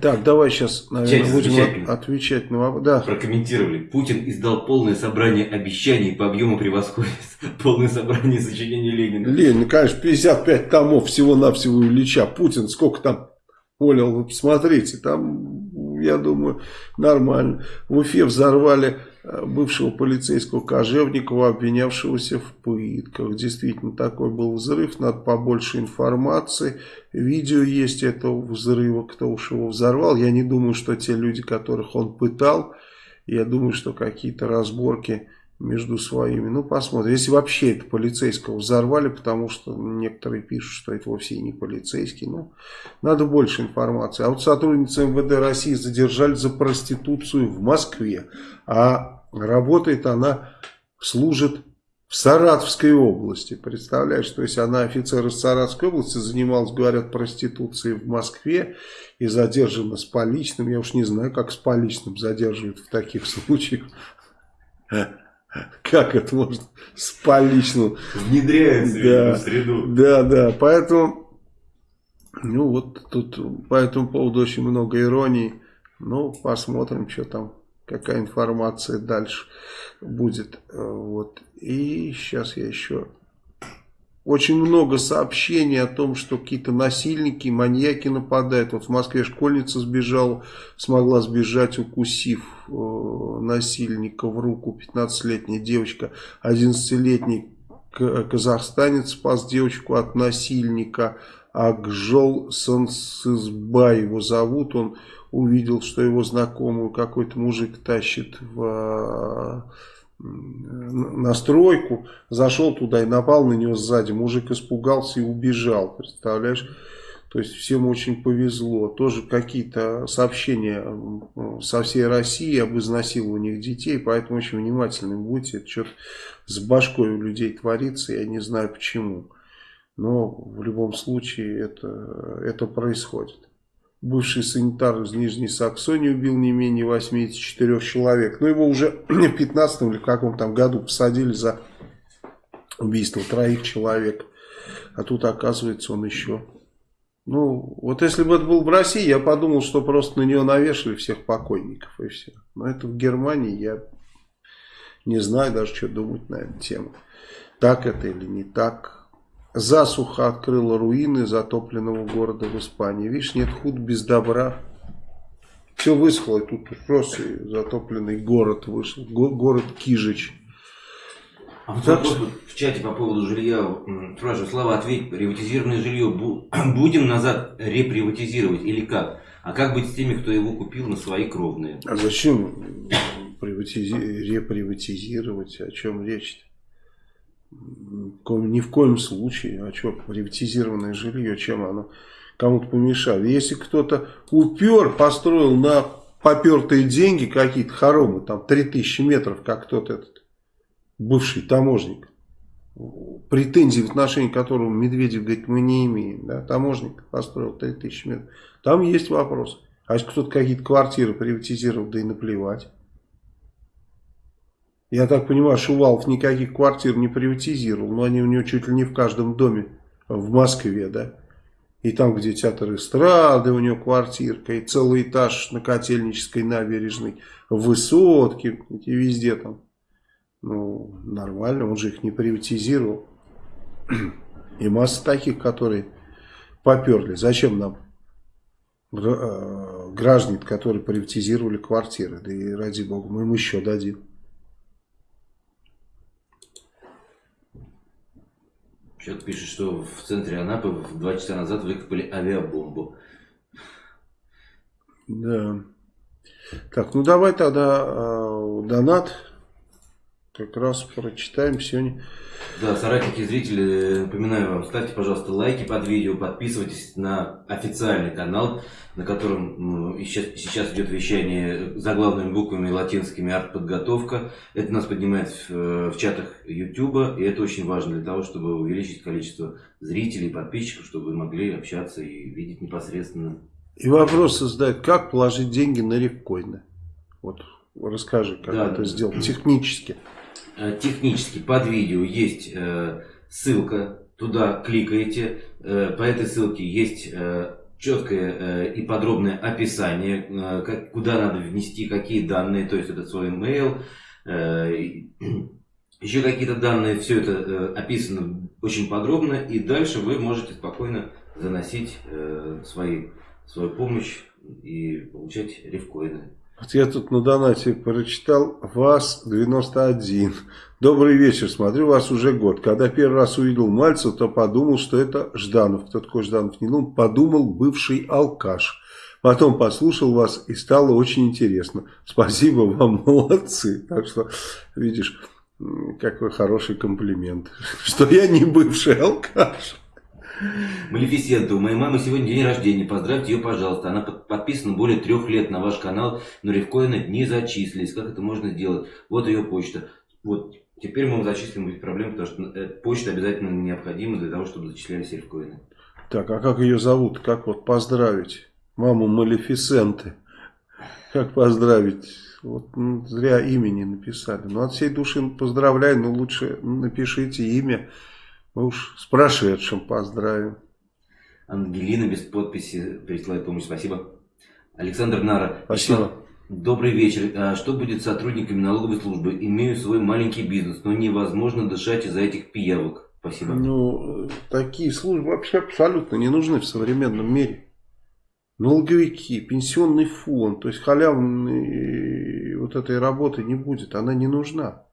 Так, давай сейчас, наверное, будем отвечать на вопрос. Да. Прокомментировали. Путин издал полное собрание обещаний по объему превосходит полное собрание сочинений Ленина. Ленин, конечно, 55 томов всего-навсего Ильича. Путин сколько там Понял, вы посмотрите, там, я думаю, нормально. В Уфе взорвали э, бывшего полицейского Кожевникова, обвинявшегося в пытках. Действительно, такой был взрыв, надо побольше информации. Видео есть этого взрыва, кто уж его взорвал. Я не думаю, что те люди, которых он пытал, я думаю, что какие-то разборки между своими. Ну, посмотрим. Если вообще это полицейского взорвали, потому что некоторые пишут, что это вовсе не полицейский. Ну, надо больше информации. А вот сотрудница МВД России задержали за проституцию в Москве. А работает она, служит в Саратовской области. Представляешь, то есть она офицер из Саратовской области, занималась, говорят, проституцией в Москве и задержана с поличным. Я уж не знаю, как с поличным задерживают в таких случаях. Как это может спалить? Ну, Внедряется да, в среду. Да, да, поэтому, ну вот тут по этому поводу очень много иронии. Ну, посмотрим, что там, какая информация дальше будет. Вот. И сейчас я еще очень много сообщений о том, что какие-то насильники, маньяки нападают. Вот в Москве школьница сбежала, смогла сбежать, укусив э, насильника в руку. 15-летняя девочка, 11-летний казахстанец спас девочку от насильника. Акжол Сансызбай его зовут. Он увидел, что его знакомую какой-то мужик тащит в на стройку, зашел туда и напал на него сзади. Мужик испугался и убежал, представляешь? То есть всем очень повезло. Тоже какие-то сообщения со всей России об изнасилованиях детей, поэтому очень внимательны будьте. Это что-то с башкой у людей творится, я не знаю почему. Но в любом случае это, это происходит. Бывший санитар из Нижней Саксонии убил не менее 84 человек. Но его уже в 15 или каком там году посадили за убийство троих человек. А тут оказывается он еще... Ну, вот если бы это был в России, я подумал, что просто на него навешали всех покойников и все. Но это в Германии, я не знаю даже, что думать на эту тему. Так это или не так. Засуха открыла руины затопленного города в Испании. Видишь, нет худ без добра. Все высохло, и тут просто затопленный город вышел. Город Кижич. А вот так в чате по поводу жилья спрашиваю, Слава, ответь, приватизированное жилье будем назад реприватизировать или как? А как быть с теми, кто его купил на свои кровные? А зачем приватизи... реприватизировать? О чем речь-то? Ни в коем случае. А что, приватизированное жилье, чем оно кому-то помешало? Если кто-то упер, построил на попертые деньги какие-то хоромы, там 3000 метров, как тот этот бывший таможник, претензий в отношении которого Медведев говорит, мы не имеем. Да? Таможник построил 3000 метров. Там есть вопрос. А если кто-то какие-то квартиры приватизировал, да и наплевать. Я так понимаю, Шувалов никаких квартир не приватизировал, но они у него чуть ли не в каждом доме в Москве, да. И там, где театр эстрады, у него квартирка, и целый этаж на Котельнической набережной, высотки, и везде там. Ну, нормально, он же их не приватизировал. И масса таких, которые поперли. Зачем нам э, граждан, которые приватизировали квартиры? Да и ради бога, мы им еще дадим. Человек пишет, что в центре Анапы два часа назад выкопали авиабомбу. Да. Так, ну давай тогда э, донат как раз прочитаем сегодня. Да, соратники зрители, напоминаю вам, ставьте, пожалуйста, лайки под видео, подписывайтесь на официальный канал, на котором ну, сейчас, сейчас идет вещание заглавными буквами латинскими «Артподготовка». Это нас поднимает в, в чатах YouTube, и это очень важно для того, чтобы увеличить количество зрителей, подписчиков, чтобы вы могли общаться и видеть непосредственно. И вопрос создает, как положить деньги на рифкоины? Вот расскажи, как да, это сделать технически. Э, технически под видео есть э, ссылка, туда кликаете, э, по этой ссылке есть четкое и подробное описание, куда надо внести какие данные, то есть это свой email, еще какие-то данные, все это описано очень подробно, и дальше вы можете спокойно заносить свои, свою помощь и получать рифкоины. Вот я тут на донате прочитал ВАЗ-91. Добрый вечер, смотрю вас уже год. Когда первый раз увидел Мальцев, то подумал, что это Жданов. Кто такой Жданов? Не ну, подумал бывший алкаш. Потом послушал вас и стало очень интересно. Спасибо вам, молодцы. Так что, видишь, какой хороший комплимент. Что я не бывший алкаш. Малефисента, у моей мамы сегодня день рождения, поздравьте ее, пожалуйста. Она подписана более трех лет на ваш канал, но рифкоины не зачислились. Как это можно сделать? Вот ее почта. Вот, теперь мы зачислим без проблем, потому что э, почта обязательно необходима для того, чтобы зачислялись рифкоины. Так, а как ее зовут? Как вот поздравить? Маму Малефисенты. Как поздравить? Вот ну, зря имени написали. Ну, от всей души поздравляю, но лучше напишите имя. Мы уж с прошедшим поздравим. Ангелина без подписи присылает помощь. Спасибо. Александр Нара. Спасибо. Добрый вечер. А что будет с сотрудниками налоговой службы? Имею свой маленький бизнес, но невозможно дышать из-за этих пиявок. Спасибо. Ну, такие службы вообще абсолютно не нужны в современном мире. Налоговики, пенсионный фонд, то есть халявной вот этой работы не будет, она не нужна.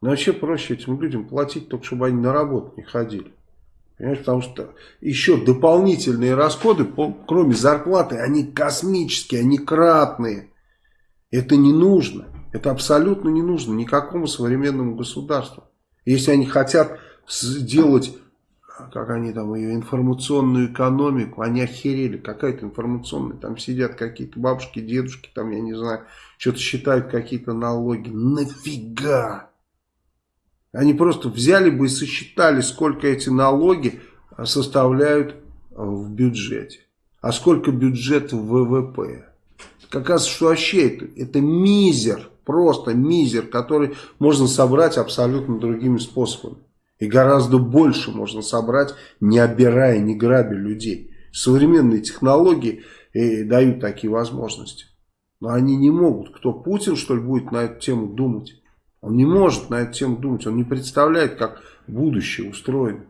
Но вообще проще этим людям платить, только чтобы они на работу не ходили. Понимаешь, потому что еще дополнительные расходы, кроме зарплаты, они космические, они кратные. Это не нужно. Это абсолютно не нужно никакому современному государству. Если они хотят сделать, как они там ее, информационную экономику, они охерели, какая-то информационная, там сидят какие-то бабушки, дедушки, там, я не знаю, что-то считают какие-то налоги. Нафига? Они просто взяли бы и сосчитали, сколько эти налоги составляют в бюджете. А сколько бюджет в ВВП. Как раз что вообще это, это мизер, просто мизер, который можно собрать абсолютно другими способами. И гораздо больше можно собрать, не обирая, не грабя людей. Современные технологии э, дают такие возможности. Но они не могут. Кто Путин, что ли, будет на эту тему думать? Он не может на эту тему думать. Он не представляет, как будущее устроено.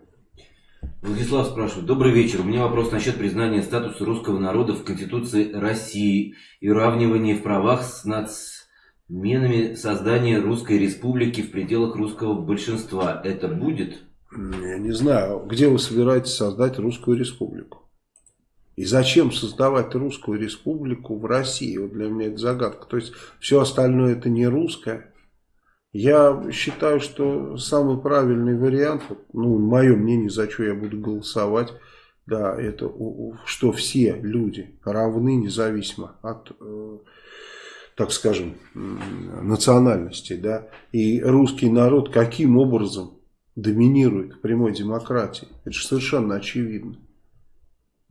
Владислав спрашивает. Добрый вечер. У меня вопрос насчет признания статуса русского народа в Конституции России и уравнивания в правах с нацменами создания Русской Республики в пределах русского большинства. Это будет? Я не знаю. Где вы собираетесь создать Русскую Республику? И зачем создавать Русскую Республику в России? Вот для меня это загадка. То есть все остальное это не русское. Я считаю, что самый правильный вариант, ну, мое мнение, за что я буду голосовать, да, это что все люди равны независимо от, э, так скажем, национальности, да, и русский народ каким образом доминирует в прямой демократии, это же совершенно очевидно.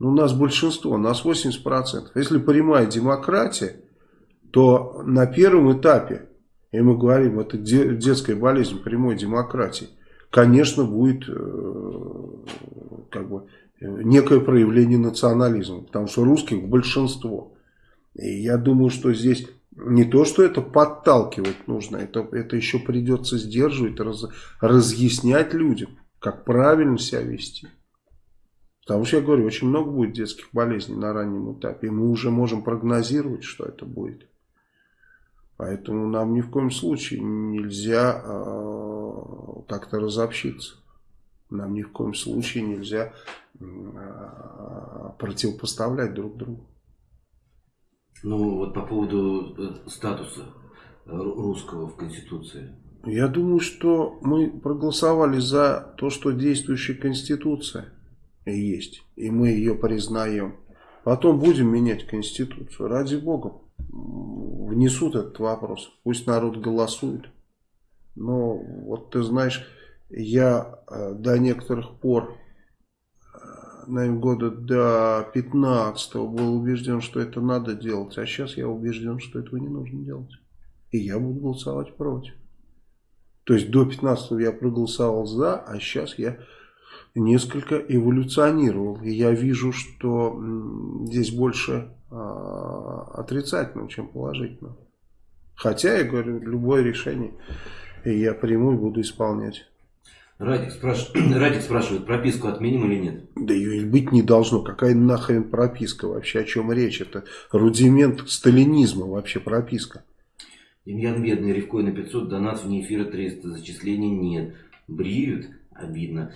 Ну, у нас большинство, у нас 80%. Если прямая демократия, то на первом этапе и мы говорим, это детская болезнь прямой демократии, конечно, будет э, как бы некое проявление национализма, потому что русских большинство. И я думаю, что здесь не то, что это подталкивать нужно, это, это еще придется сдерживать, раз, разъяснять людям, как правильно себя вести. Потому что я говорю, очень много будет детских болезней на раннем этапе, и мы уже можем прогнозировать, что это будет. Поэтому нам ни в коем случае нельзя э, как-то разобщиться. Нам ни в коем случае нельзя э, противопоставлять друг другу. Ну вот по поводу э, статуса русского в Конституции. Я думаю, что мы проголосовали за то, что действующая Конституция есть. И мы ее признаем. Потом будем менять Конституцию. Ради Бога внесут этот вопрос. Пусть народ голосует. Но вот ты знаешь, я э, до некоторых пор, э, наверное, года до 15 был убежден, что это надо делать. А сейчас я убежден, что этого не нужно делать. И я буду голосовать против. То есть до 15 я проголосовал за, а сейчас я несколько эволюционировал. И я вижу, что здесь больше а, отрицательного, чем положительного. Хотя, я говорю, любое решение я приму и буду исполнять. Радик, спраш... Радик спрашивает, прописку отменим или нет? Да ее быть не должно. Какая нахрен прописка вообще? О чем речь? Это рудимент сталинизма вообще прописка. Демьян Бедный, Ревкой на 500, донат вне эфира 300, зачислений нет. Бреют? Обидно.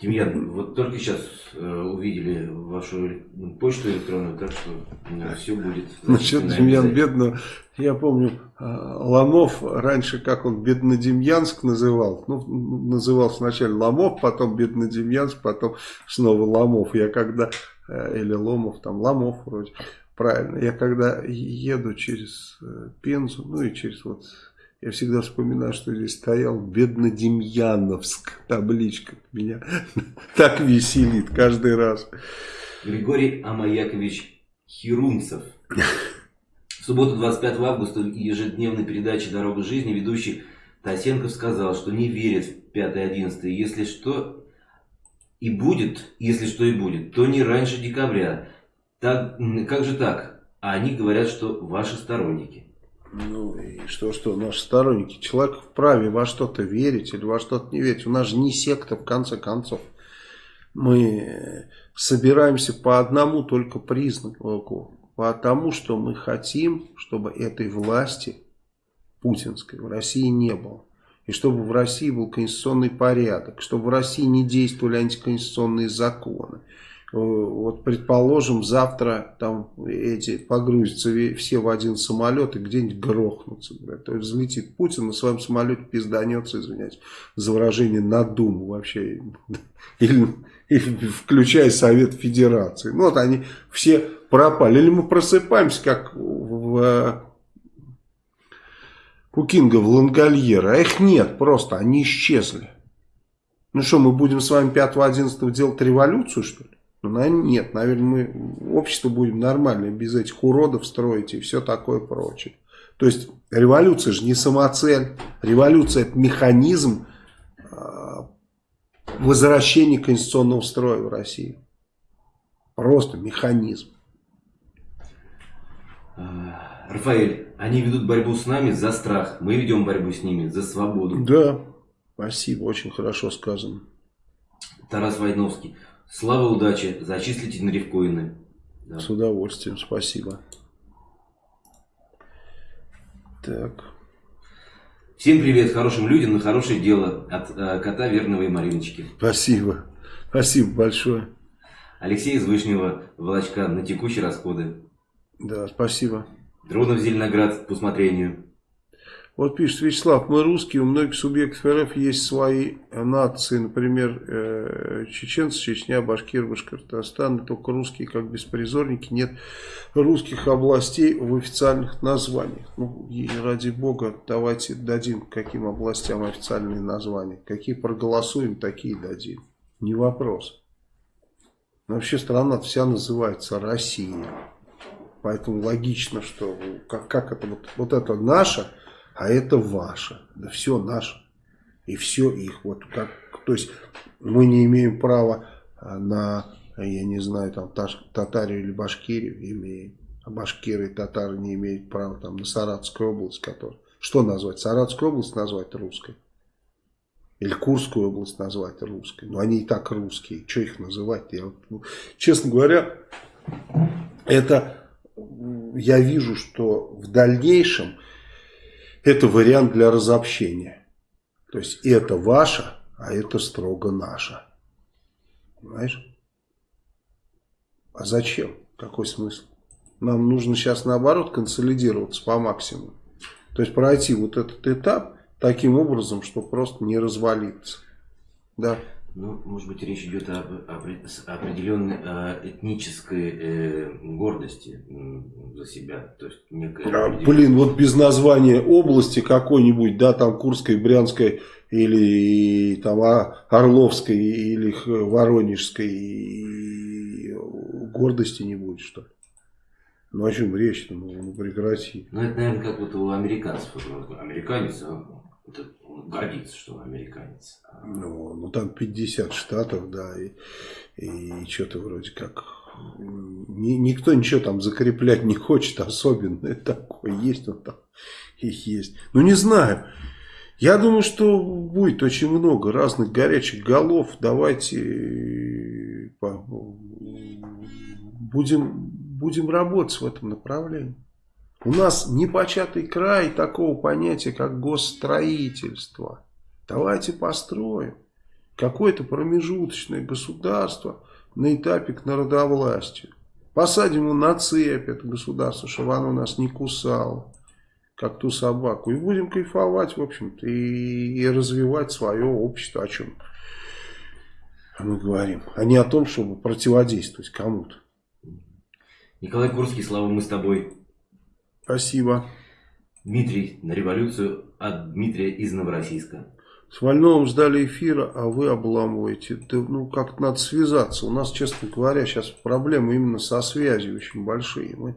Демьян, вот только сейчас э, увидели вашу почту электронную, так что все будет. Насчет Демьян Бедного, я помню, э, Ломов раньше, как он Беднодемьянск называл, ну, называл сначала Ломов, потом Беднодемьянск, потом снова Ломов. Я когда, э, или Ломов, там Ломов вроде, правильно, я когда еду через Пензу, ну и через вот я всегда вспоминаю, что здесь стоял Беднодемьяновск, табличка. Меня так веселит каждый раз. Григорий Амаякович Хирунцев. В субботу 25 августа в ежедневной передаче «Дорога жизни» ведущий Тасенков сказал, что не верит в 5-11. Если что и будет, если что и будет, то не раньше декабря. Так, как же так? А они говорят, что ваши сторонники. Ну и что, что наши сторонники, человек вправе во что-то верить или во что-то не верить. У нас же не секта в конце концов. Мы собираемся по одному только признаку, по тому, что мы хотим, чтобы этой власти путинской в России не было. И чтобы в России был конституционный порядок, чтобы в России не действовали антиконституционные законы. Э, вот, предположим, завтра там эти погрузятся все в один самолет и где-нибудь грохнутся. То есть взлетит Путин на своем самолете пизданется, извиняюсь, за выражение на Думу вообще. Или, или включая Совет Федерации. Ну вот они все пропали. Или мы просыпаемся, как в у Кинга в Лангольера. А их нет просто, они исчезли. Ну что, мы будем с вами 5-11 делать революцию, что ли? Ну, наверное, нет. Наверное, мы общество будем нормальное, без этих уродов строить и все такое прочее. То есть, революция же не самоцель. Революция – это механизм э, возвращения конституционного строя в России. Просто механизм. Рафаэль, они ведут борьбу с нами за страх. Мы ведем борьбу с ними за свободу. Да, спасибо, очень хорошо сказано. Тарас Войновский. Слава, удачи, зачислите на рифкоины. Да. С удовольствием, спасибо. Так. Всем привет хорошим людям на хорошее дело от э, кота Верного и Мариночки. Спасибо. Спасибо большое. Алексей из Вышнего Волочка на текущие расходы. Да, спасибо. Дронов Зеленоград по усмотрению. Вот пишет Вячеслав, мы русские, у многих субъектов РФ есть свои нации, например, э, чеченцы, Чечня, Башкир, Башкортостан, только русские как беспризорники, нет русских областей в официальных названиях. Ну, и ради бога, давайте дадим каким областям официальные названия. Какие проголосуем, такие дадим. Не вопрос. Но вообще страна вся называется Россия. Поэтому логично, что как, как это вот, вот это наше, а это ваше. Да все наше. И все их. Вот как, то есть мы не имеем права а, на, я не знаю, там Татарию или Башкирию имеем. А башкиры и татары не имеют права там на Саратовскую область, которая. Что назвать? Саратовскую область назвать русской? Или Курскую область назвать русской? Но они и так русские. Что их называть? Я, ну, честно говоря, это я вижу, что в дальнейшем это вариант для разобщения. То есть это ваше, а это строго наше. Понимаешь? А зачем? Какой смысл? Нам нужно сейчас наоборот консолидироваться по максимуму. То есть пройти вот этот этап таким образом, что просто не развалиться. Да. Ну, может быть, речь идет об, об определенной э, этнической э, гордости за себя. То есть некая а, блин, вот без названия области какой-нибудь, да, там Курской, Брянской или там Орловской или Воронежской гордости не будет, что ли? Ну о чем речь-то? Ну, ну прекрати. Ну это, наверное, как вот у американцев. Американец, он гордится, что он американец. Ну, ну там 50 штатов, да, и, и что-то вроде как... Ни, никто ничего там закреплять не хочет особенно. Такое есть, он там их есть. Ну, не знаю. Я думаю, что будет очень много разных горячих голов. Давайте будем, будем работать в этом направлении. У нас непочатый край такого понятия, как госстроительство. Давайте построим какое-то промежуточное государство на этапе к народовластию. Посадим его на цепь, это государство, чтобы оно нас не кусало, как ту собаку. И будем кайфовать, в общем-то, и, и развивать свое общество, о чем мы говорим. А не о том, чтобы противодействовать кому-то. Николай Курский, слава мы с тобой. Спасибо. Дмитрий на революцию от Дмитрия из Новороссийска. С Вольновым ждали эфира, а вы обламываете. Да, ну, как-то надо связаться. У нас, честно говоря, сейчас проблемы именно со связью очень большие. Мы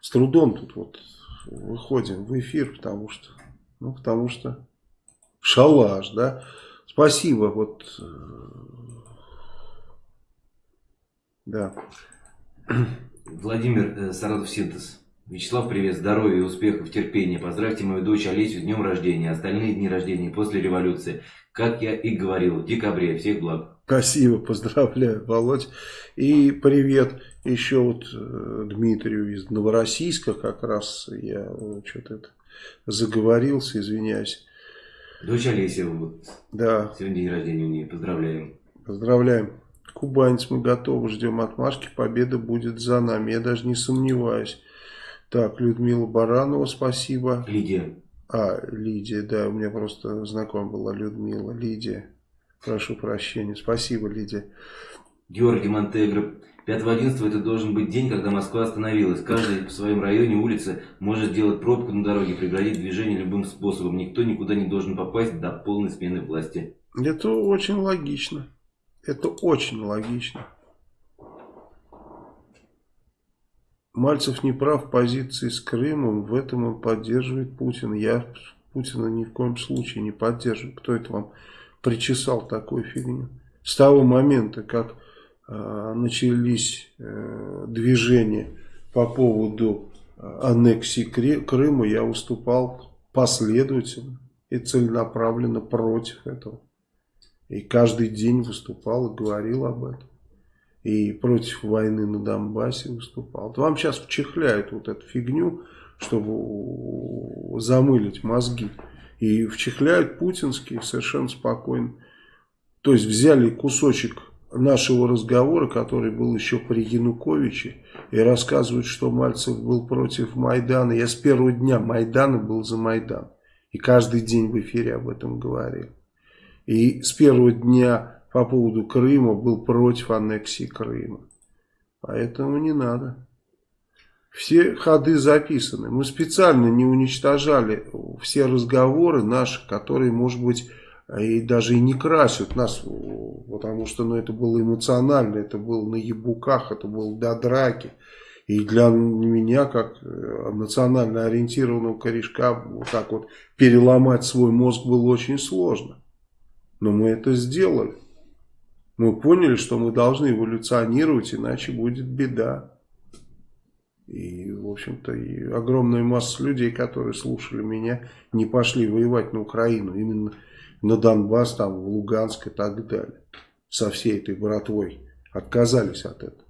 с трудом тут вот выходим в эфир, потому что, ну, потому что шалаш, да. Спасибо, вот, э, да. Владимир э, Саратов Синтез. Вячеслав, привет, здоровья, успехов, терпения. Поздравьте мою дочь Олесю с днем рождения, остальные дни рождения после революции. Как я и говорил, в декабре. Всех благ. Спасибо, поздравляю, Володь. И привет еще вот э, Дмитрию из Новороссийска, как раз я что-то заговорился, извиняюсь. Дочь Олеся, вот. Да. Сегодня день рождения у нее. Поздравляем. Поздравляем. Кубанец, мы готовы, ждем отмашки, победа будет за нами, я даже не сомневаюсь. Так, Людмила Баранова, спасибо. Лидия. А, Лидия, да, у меня просто знакомая была Людмила. Лидия, прошу прощения, спасибо, Лидия. Георгий Монтегро. 5-11 это должен быть день, когда Москва остановилась. Каждый в своем районе, улице может сделать пробку на дороге, преградить движение любым способом. Никто никуда не должен попасть до полной смены власти. Это очень логично. Это очень логично. Мальцев не прав в позиции с Крымом, в этом он поддерживает Путина. Я Путина ни в коем случае не поддерживаю. Кто это вам причесал такую фигню? С того момента, как э, начались э, движения по поводу э, аннексии Крыма, я выступал последовательно и целенаправленно против этого. И каждый день выступал и говорил об этом и против войны на Донбассе выступал. Вам сейчас вчихляют вот эту фигню, чтобы замылить мозги. И вчихляют путинские совершенно спокойно. То есть взяли кусочек нашего разговора, который был еще при Януковиче, и рассказывают, что Мальцев был против Майдана. Я с первого дня Майдана был за Майдан. И каждый день в эфире об этом говорил. И с первого дня по поводу Крыма был против аннексии Крыма. Поэтому не надо. Все ходы записаны. Мы специально не уничтожали все разговоры наши, которые, может быть, и даже и не красят нас, потому что ну, это было эмоционально, это было на ебуках, это было до драки. И для меня, как национально ориентированного корешка, вот так вот переломать свой мозг было очень сложно. Но мы это сделали. Мы поняли, что мы должны эволюционировать, иначе будет беда. И, в общем-то, огромная масса людей, которые слушали меня, не пошли воевать на Украину. Именно на Донбасс, там, в Луганск и так далее. Со всей этой братвой. Отказались от этого.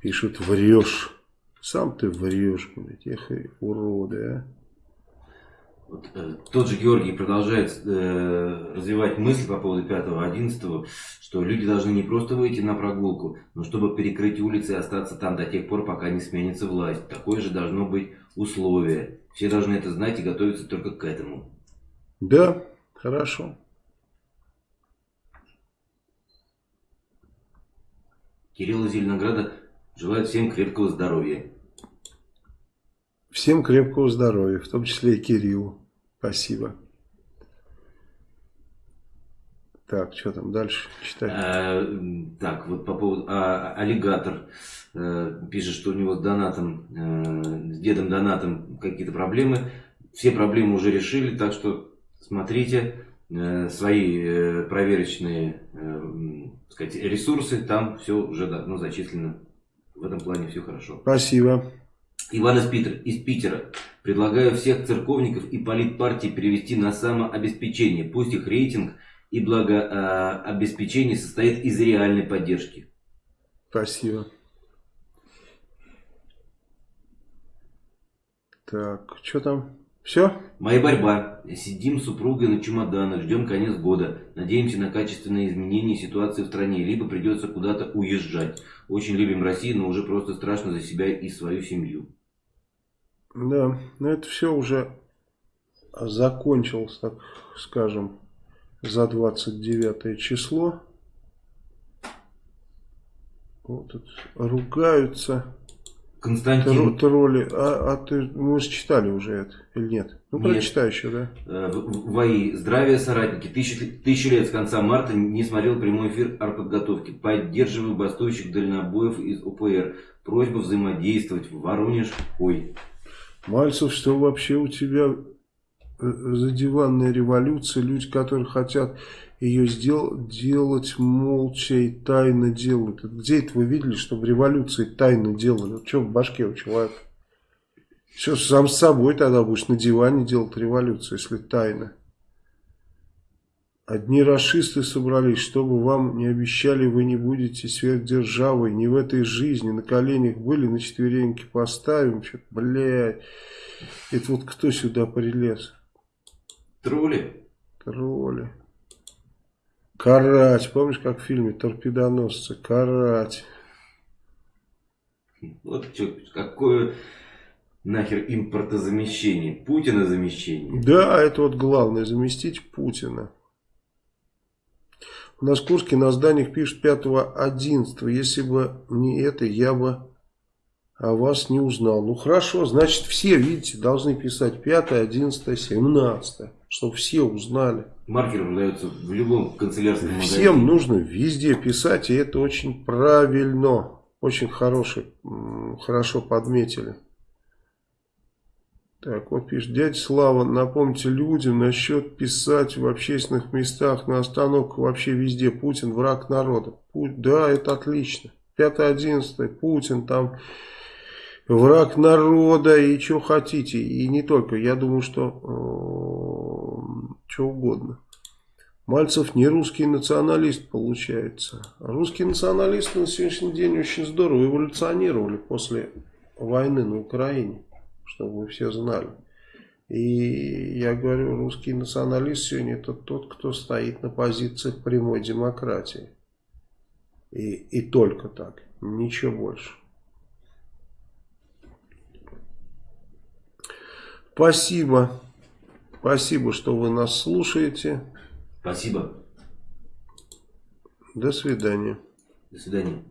Пишут, врешь. Сам ты врешь, блядь. Эх, уроды, а. Вот, э, тот же Георгий продолжает э, развивать мысль по поводу 5-11, что люди должны не просто выйти на прогулку, но чтобы перекрыть улицы и остаться там до тех пор, пока не сменится власть. Такое же должно быть условие. Все должны это знать и готовиться только к этому. Да, хорошо. Кирилл из Зеленограда желает всем крепкого здоровья. Всем крепкого здоровья, в том числе и Кириллу. Спасибо. Так, что там дальше читать? А, так, вот по поводу... А, аллигатор а, пишет, что у него с донатом, а, с дедом донатом какие-то проблемы. Все проблемы уже решили, так что смотрите а, свои а, проверочные а, сказать, ресурсы. Там все уже ну, зачислено. В этом плане все хорошо. Спасибо. Иван из, Питера, из Питера. Предлагаю всех церковников и политпартий перевести на самообеспечение. Пусть их рейтинг и благообеспечение состоит из реальной поддержки. Спасибо. Так, что там? Все? Моя борьба. Сидим с супругой на чемоданах, ждем конец года. Надеемся на качественные изменения ситуации в стране, либо придется куда-то уезжать. Очень любим Россию, но уже просто страшно за себя и свою семью. Да, но это все уже закончилось, так скажем, за 29 число. Вот тут ругаются. Константин. Тролли. А, а ты, мы же читали уже это или нет? Ну, нет. прочитай еще, да. Э, ВАИ. Здравия, соратники. Тысячи, тысячи лет с конца марта не смотрел прямой эфир артподготовки. Поддерживаю бастующих дальнобоев из ОПР. Просьба взаимодействовать. Воронеж. Ой. Мальцев, что вообще у тебя э, за диванная революция? Люди, которые хотят ее сдел делать молча и тайно делают. Где это вы видели, чтобы революции тайно делали? Что в башке у человека? Все, сам с собой тогда будешь на диване делать революцию, если тайно. Одни расисты собрались, чтобы вам не обещали, вы не будете сверхдержавой, не в этой жизни, на коленях были, на четвереньки поставим, что-то, блядь. Это вот кто сюда прилез? Тролли? Тролли. Карать. Помнишь, как в фильме «Торпедоносцы»? Карать. Вот что, какое нахер импортозамещение? Путина замещение? Да, это вот главное, заместить Путина. У нас Курске на зданиях пишут 5-11. Если бы не это, я бы о вас не узнал. Ну хорошо, значит все, видите, должны писать 5, 11, 17. Чтобы все узнали. Маркер продается в любом канцелярском магазине. Всем нужно везде писать, и это очень правильно. Очень хороший, хорошо подметили. Так, вот пишет, дядя Слава, напомните людям насчет писать в общественных местах, на остановках, вообще везде. Путин враг народа. Путь, да, это отлично. 5-11, Путин там враг народа и что хотите. И не только, я думаю, что э, что угодно. Мальцев не русский националист получается. Русские националисты на сегодняшний день очень здорово эволюционировали после войны на Украине чтобы вы все знали. И я говорю, русский националист сегодня это тот, кто стоит на позициях прямой демократии. И, и только так, ничего больше. Спасибо. Спасибо, что вы нас слушаете. Спасибо. До свидания. До свидания.